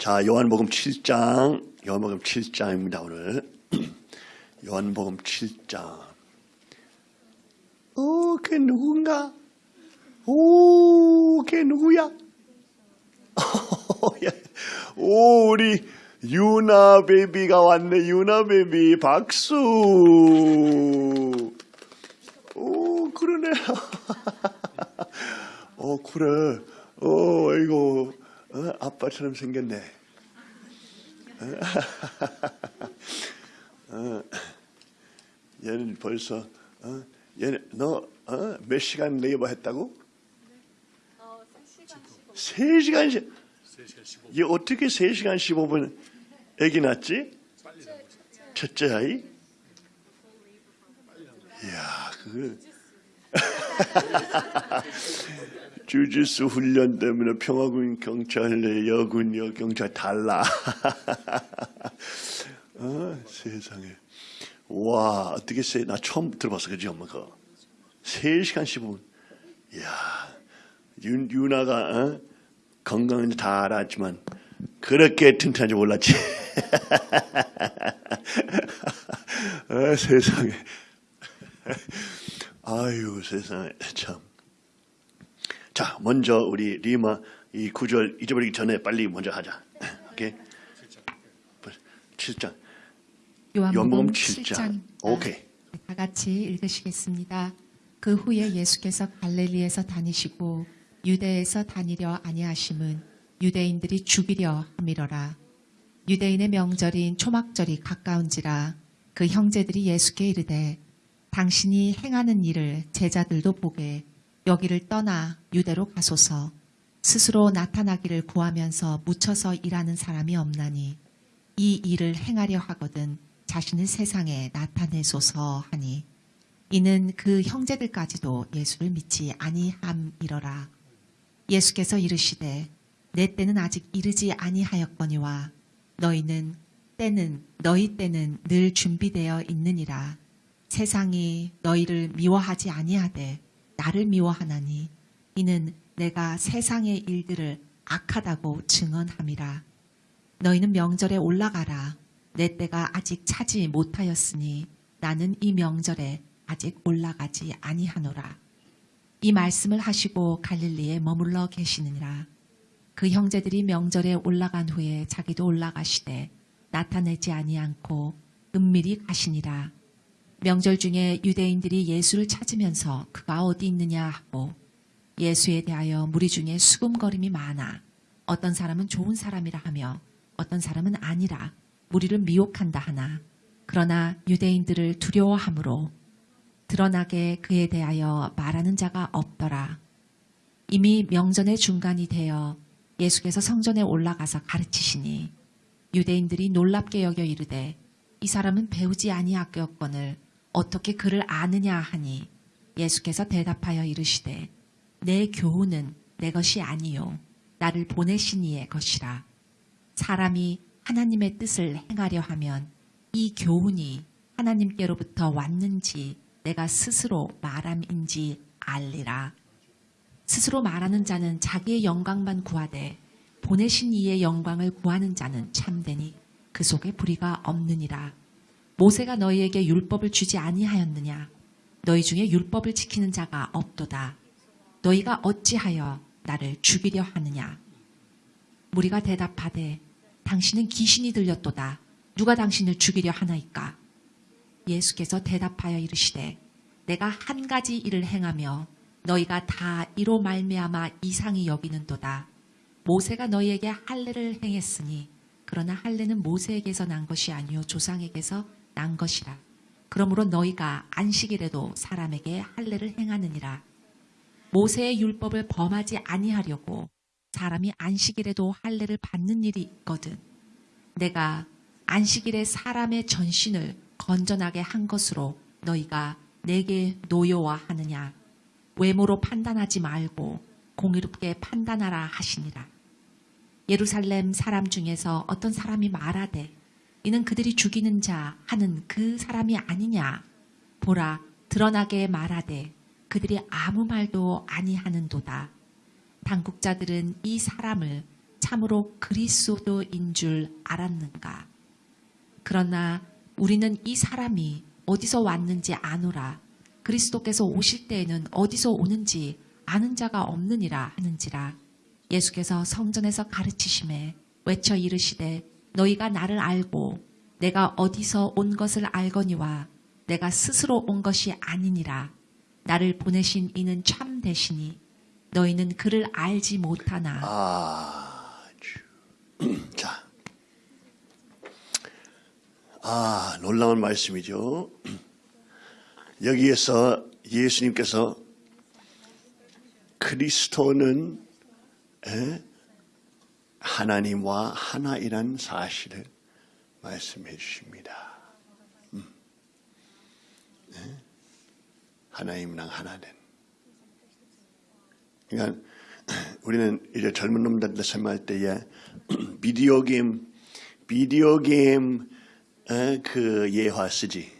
자, 요한복음 7장, 요한복음 7장입니다, 오늘. 요한복음 7장. 오, 걔 누군가? 오, 걔 누구야? 오, 우리 유나 베비가 왔네, 유나 베비. 박수. 오, 그러네. 어, 그래. 어, 이거, 어, 아빠처럼 생겼네. 어, 얘는 벌써, 어, 얘는, 너, 어, 몇 시간 레이버 했다고? 어, 3시간 15분. 세시간씩 얘 어떻게 세시간 15분 애기 낳지? 첫째 아이? 이야, 그 주짓수 훈련 때문에 평화군 경찰, 여군, 여경찰 달라. 어, 세상에. 와, 어떻게 세, 나 처음 들어봤어, 그지, 엄마, 그. 3시간 15분. 이야, 윤, 유나가, 어? 건강은 다 알았지만, 그렇게 튼튼한 줄 몰랐지. 아, 세상에. 아유, 세상에, 참. 자, 먼저 우리 리마 이 구절 잊어버리기 전에 빨리 먼저 하자. 오케이? 7장. 요한복음 요한복음 7장. 7장. 오케이. 다 같이 읽으시겠습니다. 그 후에 예수께서 갈릴리에서 다니시고 유대에서 다니려 아니하심은 유대인들이 죽이려 함이러라. 유대인의 명절인 초막절이 가까운지라 그 형제들이 예수께 이르되 당신이 행하는 일을 제자들도 보게 여기를 떠나 유대로 가소서 스스로 나타나기를 구하면서 묻혀서 일하는 사람이 없나니 이 일을 행하려 하거든 자신을 세상에 나타내소서 하니 이는 그 형제들까지도 예수를 믿지 아니함이러라. 예수께서 이르시되 내 때는 아직 이르지 아니하였거니와 너희는 때는 너희 때는 늘 준비되어 있느니라. 세상이 너희를 미워하지 아니하되 나를 미워하나니 이는 내가 세상의 일들을 악하다고 증언함이라. 너희는 명절에 올라가라. 내 때가 아직 차지 못하였으니 나는 이 명절에 아직 올라가지 아니하노라. 이 말씀을 하시고 갈릴리에 머물러 계시느니라. 그 형제들이 명절에 올라간 후에 자기도 올라가시되 나타내지 아니않고 은밀히 가시니라. 명절 중에 유대인들이 예수를 찾으면서 그가 어디 있느냐 하고 예수에 대하여 무리 중에 수금거림이 많아 어떤 사람은 좋은 사람이라 하며 어떤 사람은 아니라 무리를 미혹한다 하나 그러나 유대인들을 두려워하므로 드러나게 그에 대하여 말하는 자가 없더라. 이미 명전의 중간이 되어 예수께서 성전에 올라가서 가르치시니 유대인들이 놀랍게 여겨 이르되 이 사람은 배우지 아니하였거늘 어떻게 그를 아느냐 하니 예수께서 대답하여 이르시되 내 교훈은 내 것이 아니요 나를 보내신 이의 것이라 사람이 하나님의 뜻을 행하려 하면 이 교훈이 하나님께로부터 왔는지 내가 스스로 말함인지 알리라. 스스로 말하는 자는 자기의 영광만 구하되 보내신 이의 영광을 구하는 자는 참되니 그 속에 불의가 없느니라. 모세가 너희에게 율법을 주지 아니하였느냐? 너희 중에 율법을 지키는 자가 없도다. 너희가 어찌하여 나를 죽이려 하느냐? 무리가 대답하되 당신은 귀신이 들렸도다. 누가 당신을 죽이려 하나이까? 예수께서 대답하여 이르시되 내가 한 가지 일을 행하며 너희가 다 이로 말미암아 이상히 여기는도다. 모세가 너희에게 할례를 행했으니 그러나 할례는 모세에게서 난 것이 아니요 조상에게서 난 것이라. 그러므로 너희가 안식일에도 사람에게 할례를 행하느니라. 모세의 율법을 범하지 아니하려고 사람이 안식일에도 할례를 받는 일이 있거든. 내가 안식일에 사람의 전신을 건전하게 한 것으로 너희가 내게 노여워하느냐. 외모로 판단하지 말고 공의롭게 판단하라 하시니라. 예루살렘 사람 중에서 어떤 사람이 말하되 이는 그들이 죽이는 자 하는 그 사람이 아니냐. 보라 드러나게 말하되 그들이 아무 말도 아니하는도다. 당국자들은 이 사람을 참으로 그리스도인 줄 알았는가? 그러나 우리는 이 사람이 어디서 왔는지 아노라. 그리스도께서 오실 때에는 어디서 오는지 아는 자가 없느니라 하는지라. 예수께서 성전에서 가르치심에 외쳐 이르시되 너희가 나를 알고 내가 어디서 온 것을 알거니와 내가 스스로 온 것이 아니니라. 나를 보내신 이는 참 되시니 너희는 그를 알지 못하나 아주 자, 아 놀라운 말씀이죠. 여기에서 예수님께서 그리스도는 에? 하나님과 하나이란 사실을 말씀해 주십니다. 음. 에? 하나님랑 하나는. 그러니까 우리는 이제 젊은 놈들한테 설명할 때에 비디오 게임, 비디오 게임 에, 그 예화 쓰지.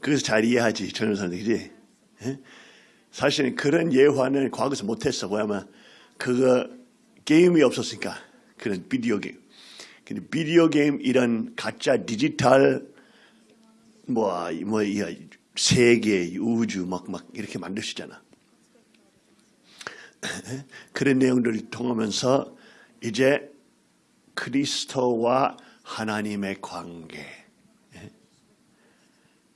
그래서 잘 이해하지 젊은 사람들 그지? 에? 사실은 그런 예화는 과거에서 못했어. 뭐냐면 그거 게임이 없었으니까 그런 비디오 게임. 근데 비디오 게임 이런 가짜 디지털 뭐뭐 세계 우주 막막 이렇게 만드시잖아. 그런 내용들을 통하면서 이제 그리스도와 하나님의 관계 예?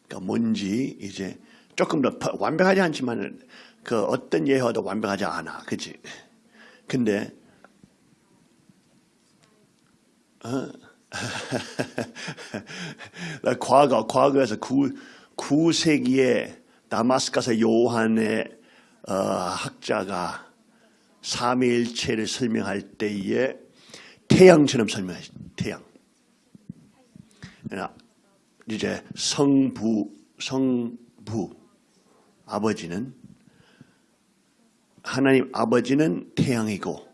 그러니까 뭔지 이제 조금 더 파- 완벽하지 않지만 그 어떤 예화도 완벽하지 않아 그치 근데 나 과거 과거에서 구 9세기에 다마스카스 요한의 어, 학자가 삼위일체를 설명할 때에 태양처럼 설명해 태양. 이제 성부 성부 아버지는 하나님 아버지는 태양이고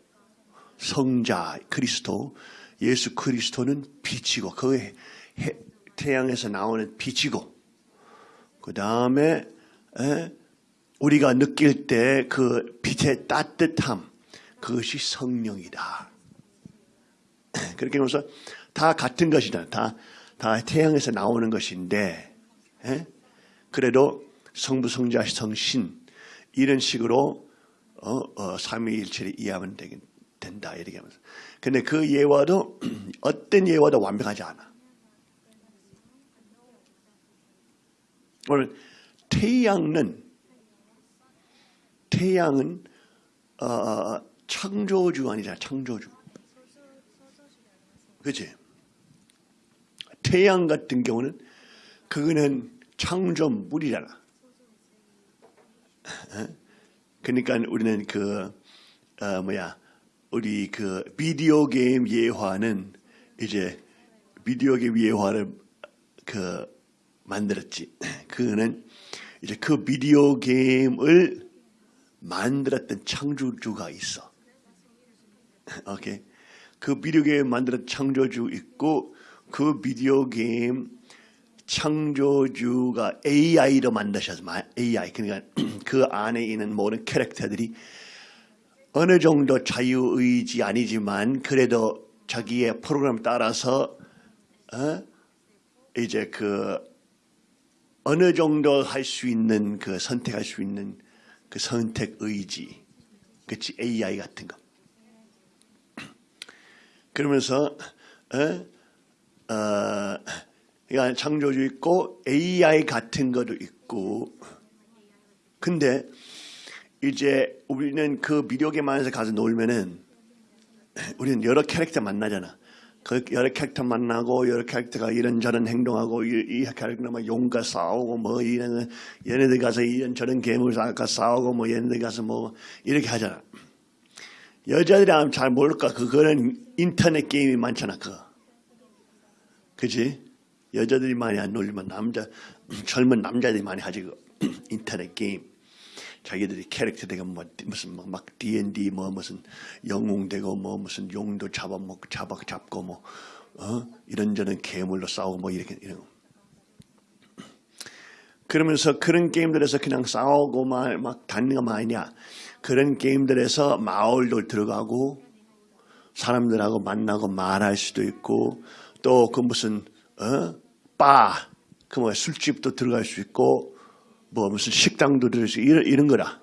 성자 그리스도 예수 그리스도는 빛이고 그 해- 태양에서 나오는 빛이고 그 다음에 우리가 느낄 때 그 빛의 따뜻함 그것이 성령이다. 그렇게 하면서 다 같은 것이다. 다, 다 태양에서 나오는 것인데 에? 그래도 성부 성자 성신 이런 식으로 어, 어, 삼위일체를 이해하면 되긴 된다 이렇게 하면서 근데 그 예화도 어떤 예화도 완벽하지 않아. 오늘 태양은 태양은 어, 창조주 아니잖아 창조주. 그렇지? 태양 같은 경우는 그거는 창조물이잖아. 어? 그러니까 우리는 그 어, 뭐야 우리 그 비디오 게임 예화는 이제 비디오 게임 예화를 그 만들었지. 그는 이제 그 비디오 게임을 만들었던 창조주가 있어. 오케이. 그 비디오 게임 만들었던 창조주 있고 그 비디오 게임 창조주가 AI로 만드셔서 AI 그러니까 그 안에 있는 모든 캐릭터들이 어느 정도 자유의지 아니지만 그래도 자기의 프로그램 따라서 어? 이제 그 어느 정도 할 수 있는 그 선택할 수 있는 그 선택 의지 그치 AI 같은 거 그러면서 어? 어, 그러니까 창조주 있고 AI 같은 것도 있고 근데 이제 우리는 그 안에서 가서 놀면은 우리는 여러 캐릭터 만나잖아. 그 여러 캐릭터 만나고 여러 캐릭터가 이런저런 행동하고 이, 이 캐릭터만 용과 싸우고 뭐 이런 얘네들 가서 이런 저런 괴물 아까 싸우고 뭐 얘네들 가서 뭐 이렇게 하잖아. 여자들이 아마 잘 모를까 그거는 인터넷 게임이 많잖아 그거. 그지? 여자들이 많이 안 놀리면 남자 젊은 남자들이 많이 하지 그 인터넷 게임. 자기들이 캐릭터 되고 뭐 무슨 뭐막 D&D 뭐 무슨 영웅 되고 뭐 무슨 용도 잡아 먹 잡아 잡고 뭐 어? 이런저런 괴물로 싸우고 뭐 이렇게 이런 거. 그러면서 그런 게임들에서 그냥 싸우고 막, 막 다니는 거 아니냐 그런 게임들에서 마을도 들어가고 사람들하고 만나고 말할 수도 있고 또 그 무슨 어? 바, 그 뭐 술집도 들어갈 수 있고 뭐 무슨 식당도 들어갈 수 있고 이런, 이런 거라.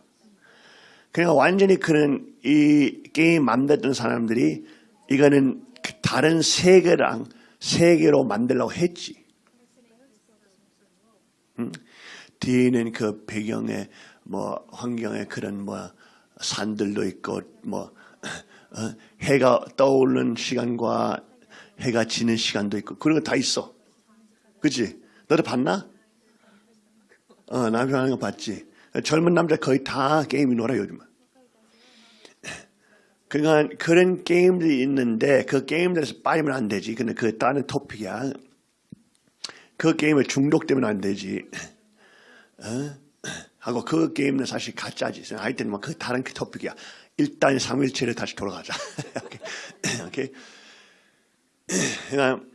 그러니까 완전히 그는 이 게임 만들던 사람들이 이거는 그 다른 세계랑 세계로 만들려고 했지. 응? 뒤에는 그 배경에 뭐 환경에 그런 뭐 산들도 있고 뭐 어, 해가 떠오르는 시간과 해가 지는 시간도 있고 그런 거 다 있어. 그치? 너도 봤나? 어, 남편 하는 거 봤지? 젊은 남자 거의 다 게임이 놀아 요즘은. 그러니까 그런 게임들이 있는데 그 게임들에서 빠지면 안 되지. 근데 그 다른 토픽이야. 그 게임에 중독되면 안 되지. 어? 하고 그 게임은 사실 가짜지. 하여튼 뭐그 다른 그 토픽이야. 일단 3일체를 다시 돌아가자. 오케이. 오케이. 그러니까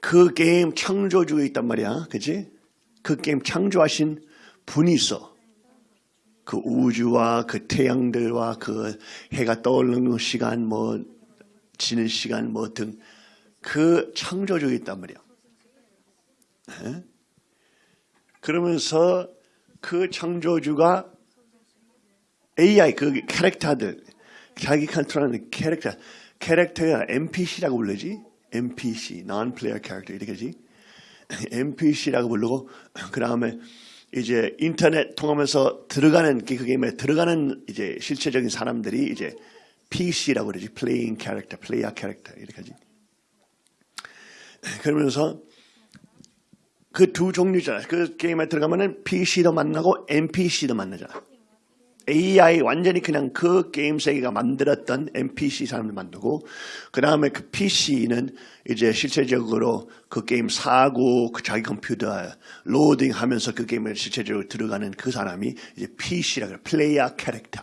그 게임 창조주에 있단 말이야. 그지? 그 게임 창조하신 분이 있어. 그 우주와 그 태양들과 그 해가 떠오르는 시간 뭐 지는 시간 뭐 등 그 창조주에 있단 말이야. 에? 그러면서 그 창조주가 AI 그 캐릭터들 자기 컨트롤하는 캐릭터 캐릭터가 NPC라고 부르지 NPC non-player character 이렇게지 NPC라고 부르고 그 다음에 이제 인터넷 통하면서 들어가는 그 게임에 들어가는 이제 실체적인 사람들이 이제 PC라고 그러지 playing character, player character 이렇게 하지. 그러면서 그 두 종류잖아. 그 게임에 들어가면은 PC도 만나고 NPC도 만나잖아. AI 완전히 그냥 그 게임 세계가 만들었던 NPC 사람을 만들고 그 다음에 그 PC는 이제 실체적으로 그 게임 사고 그 자기 컴퓨터 로딩하면서 그 게임에 실체적으로 들어가는 그 사람이 이제 PC라 그래 플레이어 캐릭터.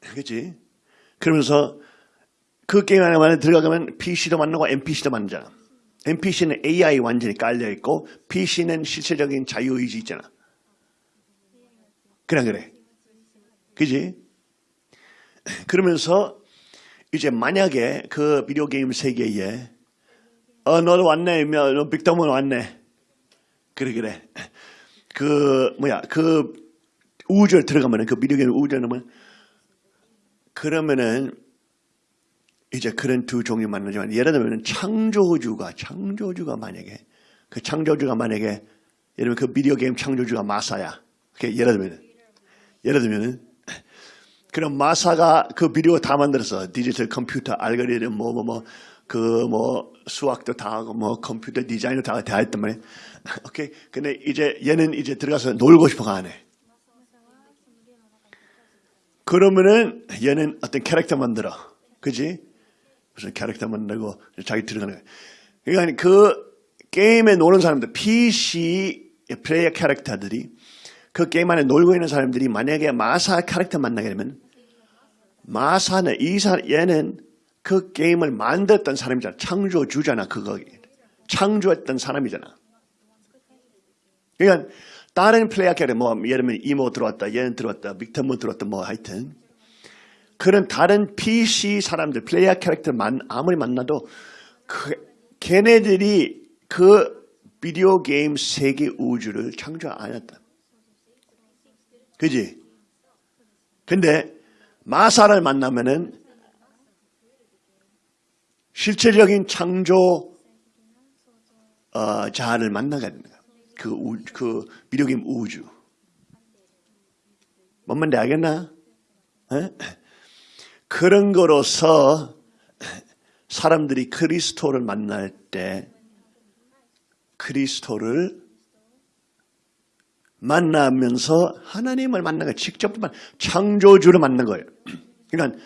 그렇지? 그러면서 그 게임 안에 들어가면 PC도 만나고 NPC도 만나잖아. NPC는 AI 완전히 깔려 있고 PC는 실체적인 자유의지 있잖아. 그래 그래. 그지? 그러면서 이제 만약에 그 비디오 게임 세계에 어 너도 왔네, 너 빅터문 왔네. 그래 그래. 그 뭐야 그 우주에 들어가면은 그 비디오 게임 우주에 넣으면 그러면은 이제 그런 두 종류 만나지만 예를 들면 창조주가 창조주가 만약에 그 창조주가 만약에 예를 들면 그 비디오 게임 창조주가 마사야. 예를 들면 예를 들면은 그럼 마사가 그 비디오 다 만들어서 디지털 컴퓨터 알고리즘 뭐 뭐 뭐 그뭐 수학도 다 하고 뭐 컴퓨터 디자인도 다, 다 했단 말이야. 오케이. 근데 이제 얘는 이제 들어가서 놀고 싶어가 안 해. 그러면은 얘는 어떤 캐릭터 만들어. 그지? 무슨 캐릭터 만들고 자기 들어가는 거야. 그러니까 그 게임에 노는 사람들, PC 플레이어 캐릭터들이 그 게임 안에 놀고 있는 사람들이 만약에 마사 캐릭터 만나게 되면 마사는 이 사, 얘는 그 게임을 만들었던 사람이잖아. 창조주잖아. 그거. 창조했던 사람이잖아. 그러니까 다른 플레이어 캐릭터 뭐 예를 들면 이모 들어왔다. 얘는 들어왔다. Victor Moon 들어왔다. 뭐 하여튼 그런 다른 PC 사람들 플레이어 캐릭터만 아무리 만나도 그 걔네들이 그 비디오 게임 세계 우주를 창조 안 했다. 그지? 근데 마사를 만나면은 실체적인 창조 어, 자를 만나게 되는 거야. 그, 우, 그 게임 우주. 뭔 말인지 알겠나? 에? 그런 거로서 사람들이 그리스도를 만날 때 그리스도를 만나면서 하나님을 만난 거예요. 직접 창조주를 만난 거예요. 그러니까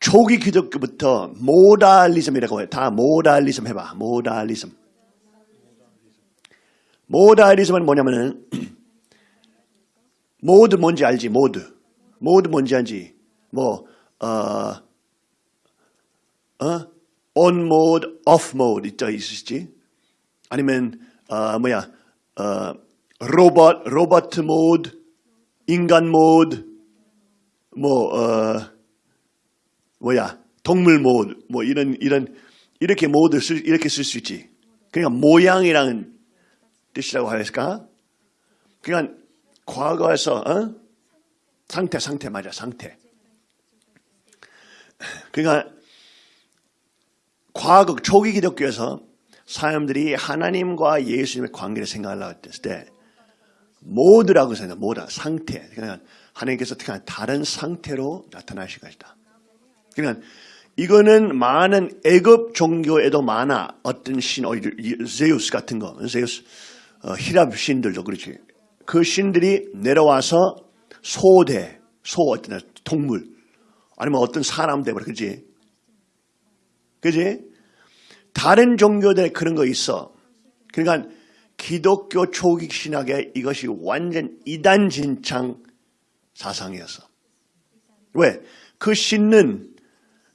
초기 기독교부터 모달리즘이라고 해요. 다 모달리즘 해봐. 모달리즘. modalism은 뭐냐면은 모드 뭔지 알지? 모드. 모드 뭔지 알지? 뭐 어, 어? on mode, off mode 있죠, 있으시지? 아니면 어, 뭐야? 어, 로봇, robot 모드, 인간 모드, 뭐, 어, 뭐야, 동물 모드, 뭐 이런, 이런, 이렇게 모드 쓸, 이렇게 쓸 수 있지. 그러니까 모양이라는 뜻이라고 할까? 그러니까 과거에서, 어? 상태, 상태, 맞아, 상태. 그러니까 과거 초기 기독교에서 사람들이 하나님과 예수님의 관계를 생각하려고 했을 때 모드라고 생각, 모드, 상태. 그러니까 하나님께서 특한 다른 상태로 나타나실 것이다. 그러니까 이거는 많은 애굽 종교에도 많아. 어떤 신, 어, 제우스 같은 거, 제우스, 어, 히랍 신들도 그렇지. 그 신들이 내려와서 소대, 소 어떤 동물, 아니면 어떤 사람 되버려, 그지? 그지? 다른 종교들에 그런 거 있어. 그러니까 기독교 초기 신학에 이것이 완전 이단진창 사상이었어. 왜? 그 신은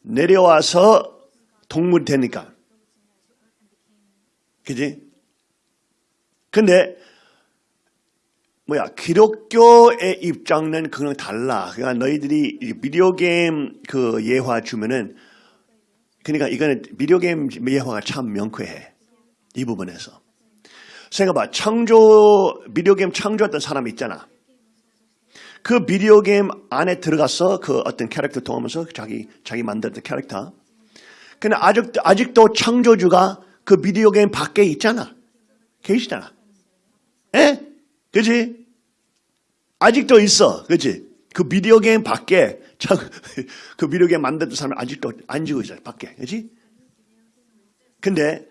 내려와서 동물이 되니까. 그지? 근데 뭐야 기독교의 입장은 그냥 달라. 그러니까 너희들이 이 비디오 게임 그 예화 주면은 그러니까 이거는 비디오 게임 예화가 참 명쾌해 이 부분에서. 생각해봐 창조 비디오 게임 창조했던 사람 있잖아. 그 비디오 게임 안에 들어가서 그 어떤 캐릭터 통하면서 자기 자기 만들었던 캐릭터. 근데 아직 아직도 창조주가 그 비디오 게임 밖에 있잖아. 계시잖아. 에? 그지? 아직도 있어. 그지? 그 비디오 게임 밖에 참, 그 비디오 게임 만들던 사람 아직도 앉고 있어요. 밖에. 그지? 근데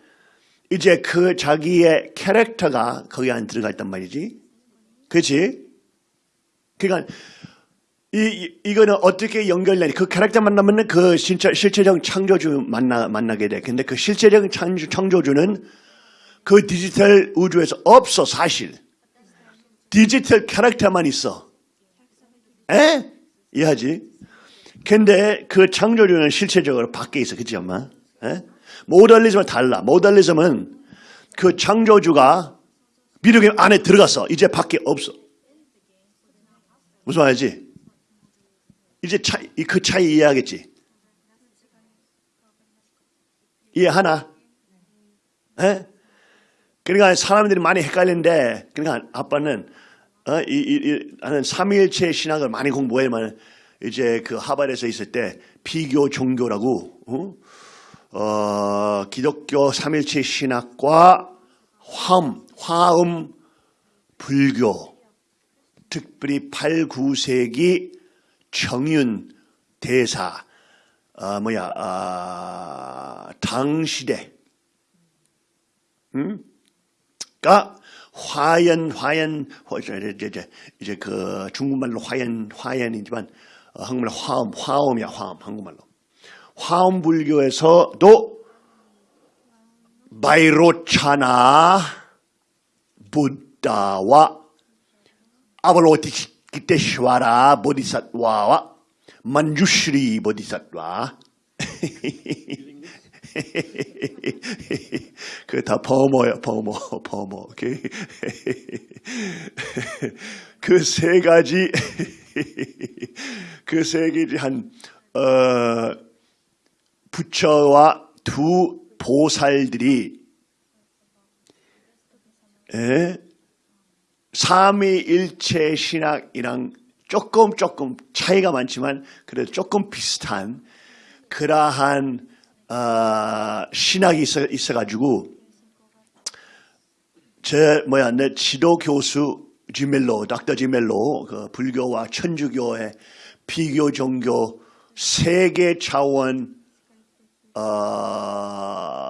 이제 그 자기의 캐릭터가 거기 안에 들어가 있단 말이지. 그지? 그러니까 이, 이 이 거는 어떻게 연결되니? 그 캐릭터 만나면 그 실체 실체적 창조주 만나 만나게 돼. 근데 그 실체적 창조, 창조주는 그 디지털 우주에서 없어 사실. 디지털 캐릭터만 있어. 에? 이해하지? 근데 그 창조주는 실체적으로 밖에 있어. 그치 엄마? 에? 모달리즘은 달라. 모달리즘은 그 창조주가 비디오 안에 들어갔어. 이제 밖에 없어. 무슨 말이지? 이제 차이, 그 차이 이해하겠지? 이해하나? 에? 그러니까 사람들이 많이 헷갈리는데, 그러니까 아빠는, 어, 이, 이, 이, 나는 삼일체 신학을 많이 공부해만 이제 그 하버드에서 있을 때 비교 종교라고, 어? 어, 기독교 삼일체 신학과 화음, 화음 불교, 특별히 8, 9세기 정윤 대사, 아, 뭐야, 아, 당시대, 음? 가 화연, 화연, 이제, 이제, 그 중국말로 화연, 화연이지만 어, 한국말로 화음, 화음이야, 화음, 한국말로. 화음 불교에서도 바이로차나 부다와 아발로티키테슈와라 보디사트와와 만주시리 보디사트와 그다 버머야 버머 버머 오케이 그세 가지 그 세 가지 한 어, 부처와 두 보살들이 에? 삼위일체 신학이랑 조금 조금 차이가 많지만 그래도 조금 비슷한 그러한 어, 신학이 있어, 있어가지고 제 뭐야 내 지도 교수 지멜로 닥터 지멜로 그 불교와 천주교의 비교 종교 세계 차원 어,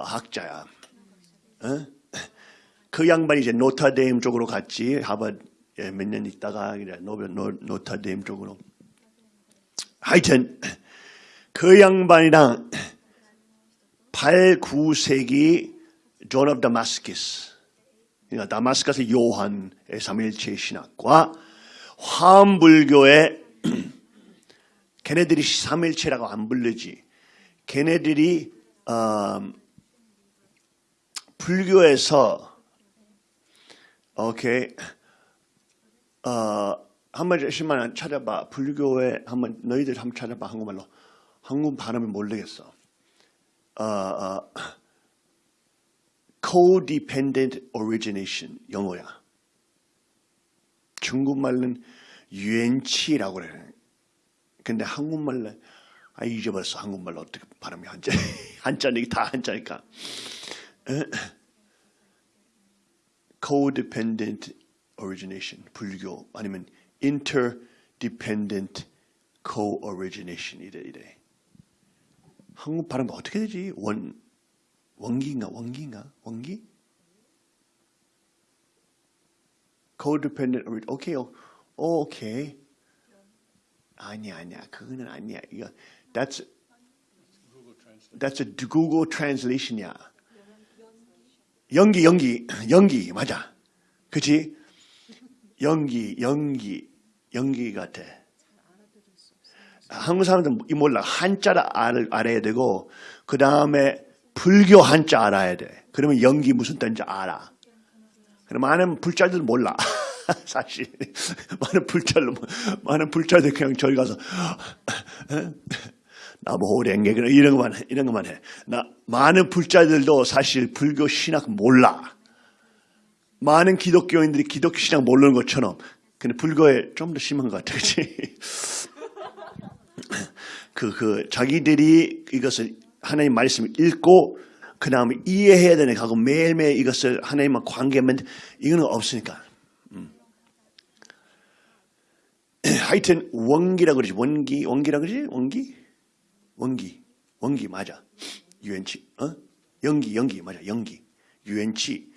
학자야. 어? 그 양반이 이제 노타데임 쪽으로 갔지. 하버드 몇년 있다가 Notre Dame 쪽으로. 하여튼 그 양반이랑 8, 9세기 John of Damascus 그러니까 다마스커스 요한의 삼일체 신학과 화엄불교의 걔네들이 삼일체라고 안 부르지. 걔네들이 어, 불교에서 오케이 어, 한 번씩만 찾아봐. 불교에 한번 너희들 한번 찾아봐 한국말로. 한국 발음을 모르겠어. 어, 어, codependent origination 영어야. 중국말은 유엔치라고 그래. 근데 한국말로 아 잊어버렸어. 한국말로 어떻게 발음이 한자 한자니 다 한자니까. codependent origination 불교 아니면 interdependent co-origination 이래 이래. 한국 발음 어떻게 되지? 원 원기인가 원기인가 원기? codependent 오케이 오, 오케이 아니야 아니야 그거는 아니야 이거 that's that's a Google translation이야. 연기 연기 연기 맞아. 그치? 연기 연기 연기 같아. 한국 사람들은 이 몰라 한자를 알, 알아야 되고 그 다음에 불교 한자 알아야 돼. 그러면 연기 무슨 뜻인지 알아. 그럼 많은 불자들은 몰라. 사실 많은 불자들 많은 불자들 그냥 저기 가서 나보고 랭게 그런 이런 것만 해, 이런 것만 해. 나 많은 불자들도 사실 불교 신학 몰라. 많은 기독교인들이 기독교 신학 모르는 것처럼 근데 불교에 좀 더 심한 것 같아, 그렇지? 그, 그, 자기들이 이것을 하나님 말씀을 읽고, 그 다음에 이해해야 되는 하고 매일매일 이것을 하나님과 관계하면 이거는 없으니까. 음. 하여튼, 원기라 그러지. 원기, 원기라 그러지? 원기? 원기. 원기, 맞아. 유엔치, 어? 연기, 연기, 맞아. 연기. 유엔치.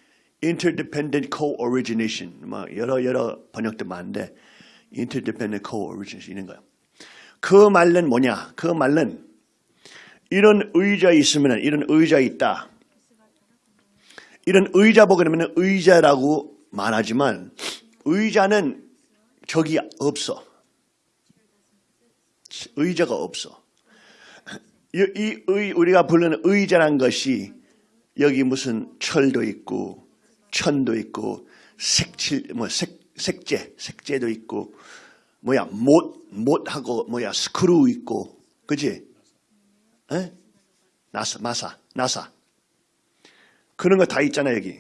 interdependent co-origination. 막 여러, 여러 번역도 많은데, interdependent co-origination 이런 거야. 그 말은 뭐냐? 그 말은 이런 의자 있으면 이런 의자 있다. 이런 의자 보게 되면 의자라고 말하지만 의자는 저기 없어. 의자가 없어. 이, 이 의, 우리가 부르는 의자란 것이 여기 무슨 철도 있고 천도 있고 색칠 뭐 색, 색재 색재도 있고 뭐야 못 못하고 뭐야 스크루 있고 그지? 에? 나사 마사 나사 그런 거 다 있잖아 여기.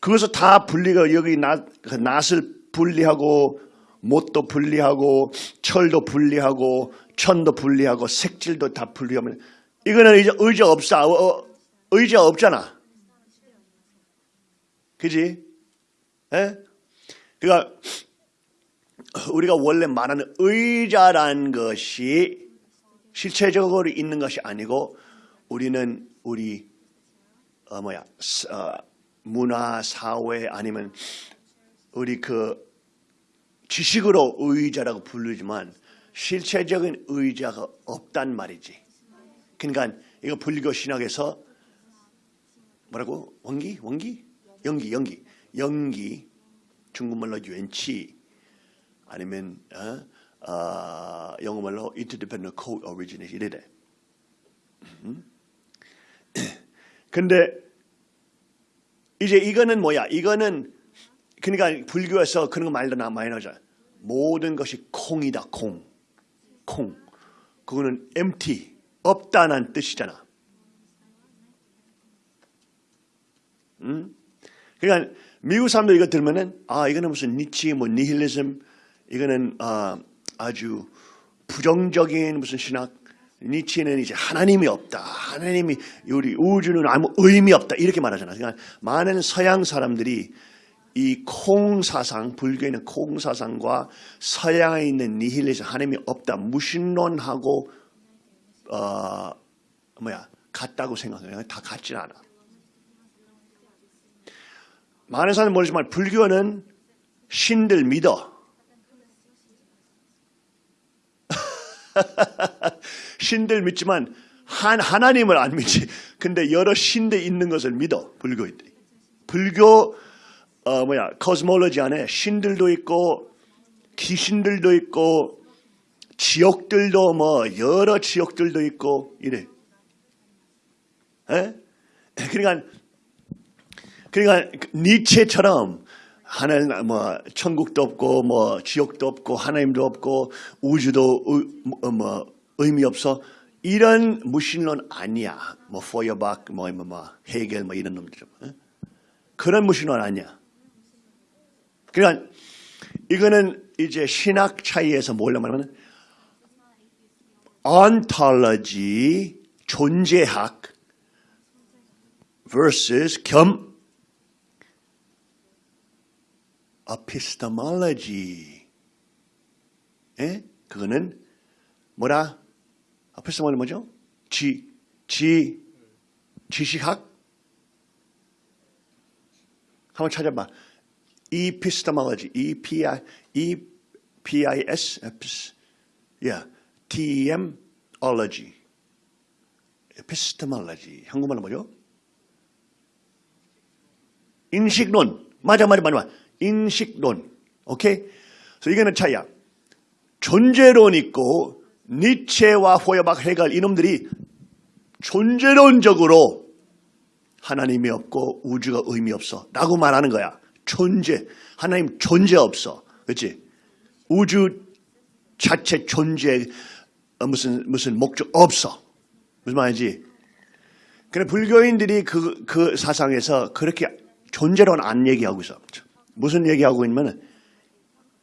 그것을 다 분리가 여기 나, 그 낫을 분리하고 못도 분리하고 철도 분리하고 천도 분리하고 색질도 다 분리하면 이거는 의자, 의자 없어 어, 어, 의자 없잖아. 그지? 에? 그러니까 우리가 원래 말하는 의자란 것이 실체적으로 있는 것이 아니고 우리는 우리 어 뭐야 어, 문화 사회 아니면 우리 그 지식으로 의자라고 부르지만 실체적인 의자가 없단 말이지. 그러니까 이거 불교 신학에서 뭐라고? 원기? 원기? 연기 연기. 연기. 중국말로 유엔치 아니면 어, 어, 영어말로 interdependent co-origination 이래 돼. 음? 근데 이제 이거는 뭐야? 이거는 그러니까 불교에서 그런 거 말도 나 많이 나오잖아. 모든 것이 콩이다, 콩. 콩. 그거는 empty, 없다는 뜻이잖아. 음? 그러니까 미국 사람들 이거 들으면은 아 이거는 무슨 니치 뭐 니힐리즘 이거는 아, 아주 부정적인 무슨 신학 니치는 이제 하나님이 없다. 하나님이 우리 우주는 아무 의미 없다. 이렇게 말하잖아. 그러니까 많은 서양 사람들이 이 콩사상, 불교에 있는 콩사상과 서양에 있는 니힐리즘, 하나님이 없다. 무신론하고 어, 뭐야 같다고 생각해요. 다 같진 않아. 많은 사람은 모르지만 불교는 신들 믿어. 신들 믿지만 한 하나님을 안 믿지. 근데 여러 신들 있는 것을 믿어 불교인들이. 불교 어 뭐야 코스몰로지 안에 신들도 있고 귀신들도 있고 지옥들도 뭐 여러 지옥들도 있고 이래. 에? 그러니까 그러니까 니체처럼 하늘 뭐 천국도 없고 뭐 지옥도 없고 하나님도 없고 우주도 의, 뭐, 뭐 의미 없어. 이런 무신론 아니야. 뭐 포여박 뭐, 뭐, 뭐 헤겔 뭐 이런 놈들 어? 그런 무신론 아니야. 그러니까 이거는 이제 신학 차이에서 뭘로 말하면 ontology 존재학 versus 겸 epistemology. 예? 그거는 뭐라? epistemology 뭐죠? 지, 지, 지식학? 한번 찾아봐. epistemology, E-P-I, E-P-I-S, yeah, T-E-M, ology. epistemology. 한국말로 뭐죠? 인식론. 맞아, 맞아, 맞아. 맞아. 인식론. 오케이? 그래서 이거는 차이야. 존재론 있고 니체와 호여박 해갈 이놈들이 존재론적으로 하나님이 없고 우주가 의미 없어 라고 말하는 거야. 존재. 하나님 존재 없어. 그렇지? 우주 자체 존재 어, 무슨 무슨 목적 없어. 무슨 말인지. 그래 불교인들이 그, 그 사상에서 그렇게 존재론 안 얘기하고 있어. 무슨 얘기하고 있냐면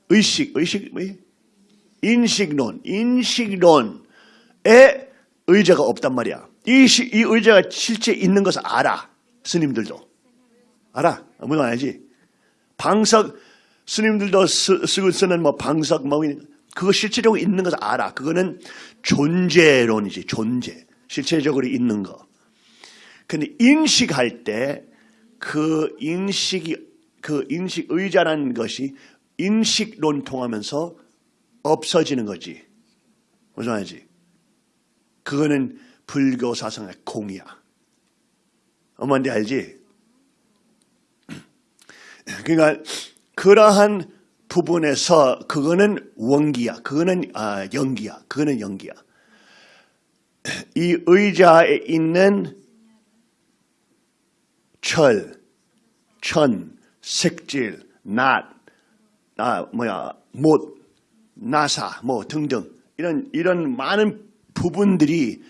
의식, 의식, 뭐, 인식론, 인식론에 의자가 없단 말이야. 이, 시- 이 의자가 실제 있는 것을 알아. 스님들도. 알아. 무슨 말이지? 방석, 스님들도 쓰, 쓰고 쓰는 뭐 방석, 뭐, 그거 실제적으로 있는 것을 알아. 그거는 존재론이지, 존재. 실체적으로 있는 거. 근데 인식할 때 그 인식이 그 인식 의자라는 것이 인식론 통하면서 없어지는 거지. 무슨 말이지? 그거는 불교 사상의 공이야. 엄마인데 알지? 그러니까 그러한 부분에서 그거는 원기야. 그거는 아, 연기야. 그거는 연기야. 이 의자에 있는 철, 천, 색질, 낫, 아 뭐야 못, 나사, 뭐 등등 이런 이런 많은 부분들이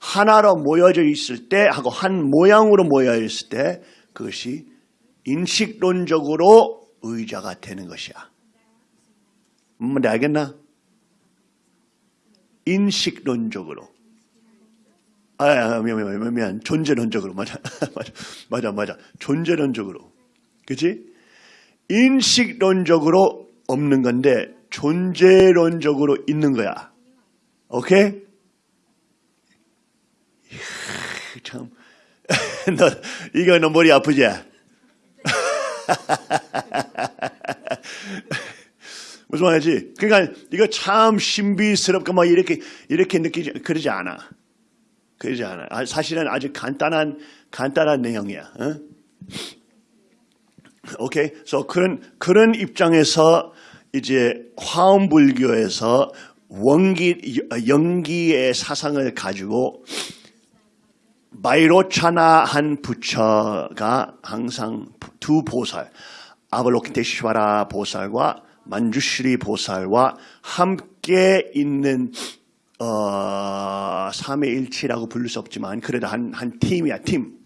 하나로 모여져 있을 때 하고 한 모양으로 모여 있을 때 그것이 인식론적으로 의자가 되는 것이야. 뭔지 알겠나? 인식론적으로. 아, 아, 미안, 미안, 미안, 미안. 존재론적으로. 맞아, 맞아, 맞아, 맞아. 존재론적으로. 그치? 인식론적으로 없는 건데, 존재론적으로 있는 거야. 오케이? 참. 너, 이거 너 머리 아프지? 무슨 말이지? 그러니까 이거 참 신비스럽고 막 이렇게, 이렇게 느끼지, 그러지 않아. 그러지 않아. 아, 사실은 아주 간단한 간단한 내용이야. 어? 오케이. 그래서 그런 그런 입장에서 이제 화엄불교에서 원기 연기의 사상을 가지고 마이로차나한 부처가 항상 두 보살 아발로키테시와라 보살과 만주시리 보살과 함께 있는 어, 삼위일치라고 부를 수 없지만 그래도 한, 한 팀이야 팀.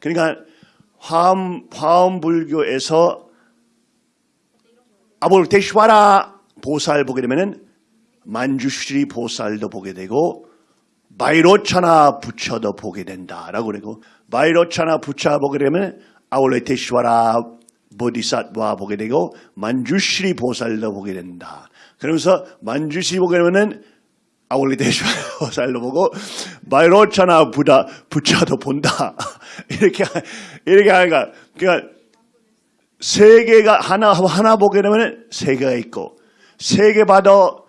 그러니까 화엄, 화엄 불교에서 아볼테시와라 보살 보게 되면은 만주시리 보살도 보게 되고 마이로차나 부처도 보게 된다라고 그러고 마이로차나 부처 보게 되면 아울레테시와라 보디사트와 보게 되고 만주시리 보살도 보게 된다. 그러면서 만주시리 보게 되면은 아울리테시와라 보살도 보고 마이로차나 부다 부처도 본다. 이렇게 이렇게 하니까 그러니까 세 개가 하나 하나 보게 되면 세 개가 있고 세개 봐도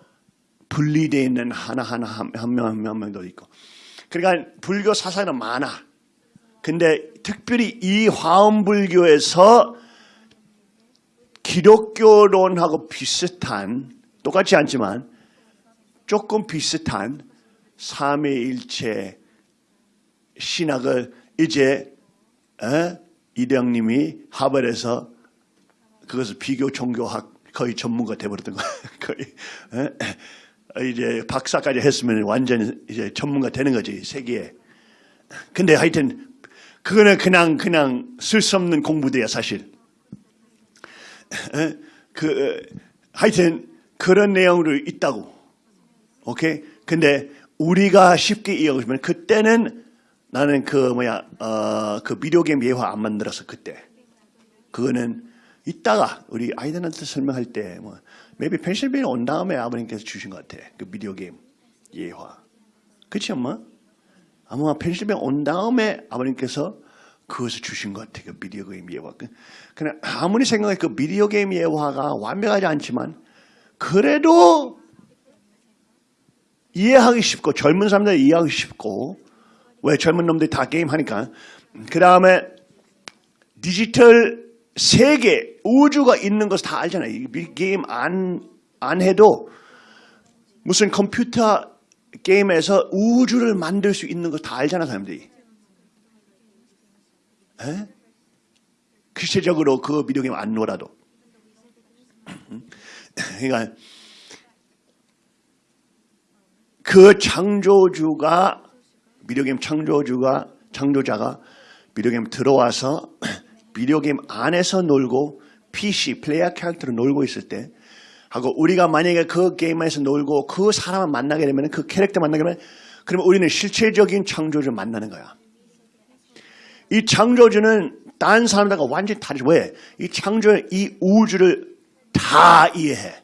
분리되어 있는 하나 하나 한명한 명, 한 명도 있고 그러니까 불교 사상은 많아. 근데 특별히 이 화엄불교에서 기독교론하고 비슷한 똑같지 않지만 조금 비슷한 삼위일체 신학을 이제 어? 이대영님이 하버드에서 그것을 비교 종교학 거의 전문가 돼버렸던 거야. 거의 에? 이제 박사까지 했으면 완전 이제 전문가 되는 거지 세계에. 근데 하여튼 그거는 그냥 그냥 쓸수 없는 공부대야 사실. 에? 그 하여튼 그런 내용으로 있다고. 오케이. 근데 우리가 쉽게 이해하면 그때는 나는 그 뭐야 어 그 비디오 게임 예화 안 만들어서 그때 그거는 이따가 우리 아이들한테 설명할 때뭐 maybe 펜실베니아 온 다음에 아버님께서 주신 것 같아 그 비디오 게임 예화 그렇지 엄마? 아마 펜실베니아 온 다음에 아버님께서 그것을 주신 것 같아 그 비디오 게임 예화 그- 그냥 아무리 생각해 그 비디오 게임 예화가 완벽하지 않지만 그래도 이해하기 쉽고 젊은 사람들 이해하기 쉽고 왜 젊은 놈들이 다 게임 하니까 그 다음에 디지털 세계 우주가 있는 것을 다 알잖아요. 게임 안, 안 해도 무슨 컴퓨터 게임에서 우주를 만들 수 있는 거다 알잖아 사람들이. 에? 실제적으로 그 비디오 게임 안 놀아도. 그러니까 그 창조주가 비디오 게임 창조주가 창조자가 비디오 게임 들어와서 비디오 게임 안에서 놀고 PC 플레이어 캐릭터로 놀고 있을 때 하고 우리가 만약에 그 게임에서 놀고 그 사람을 만나게 되면 그 캐릭터 만나게 되면 그러면 우리는 실체적인 창조주를 만나는 거야. 이 창조주는 다른 사람들과 완전히 다르죠. 왜? 이 창조는 이 우주를 다 이해해.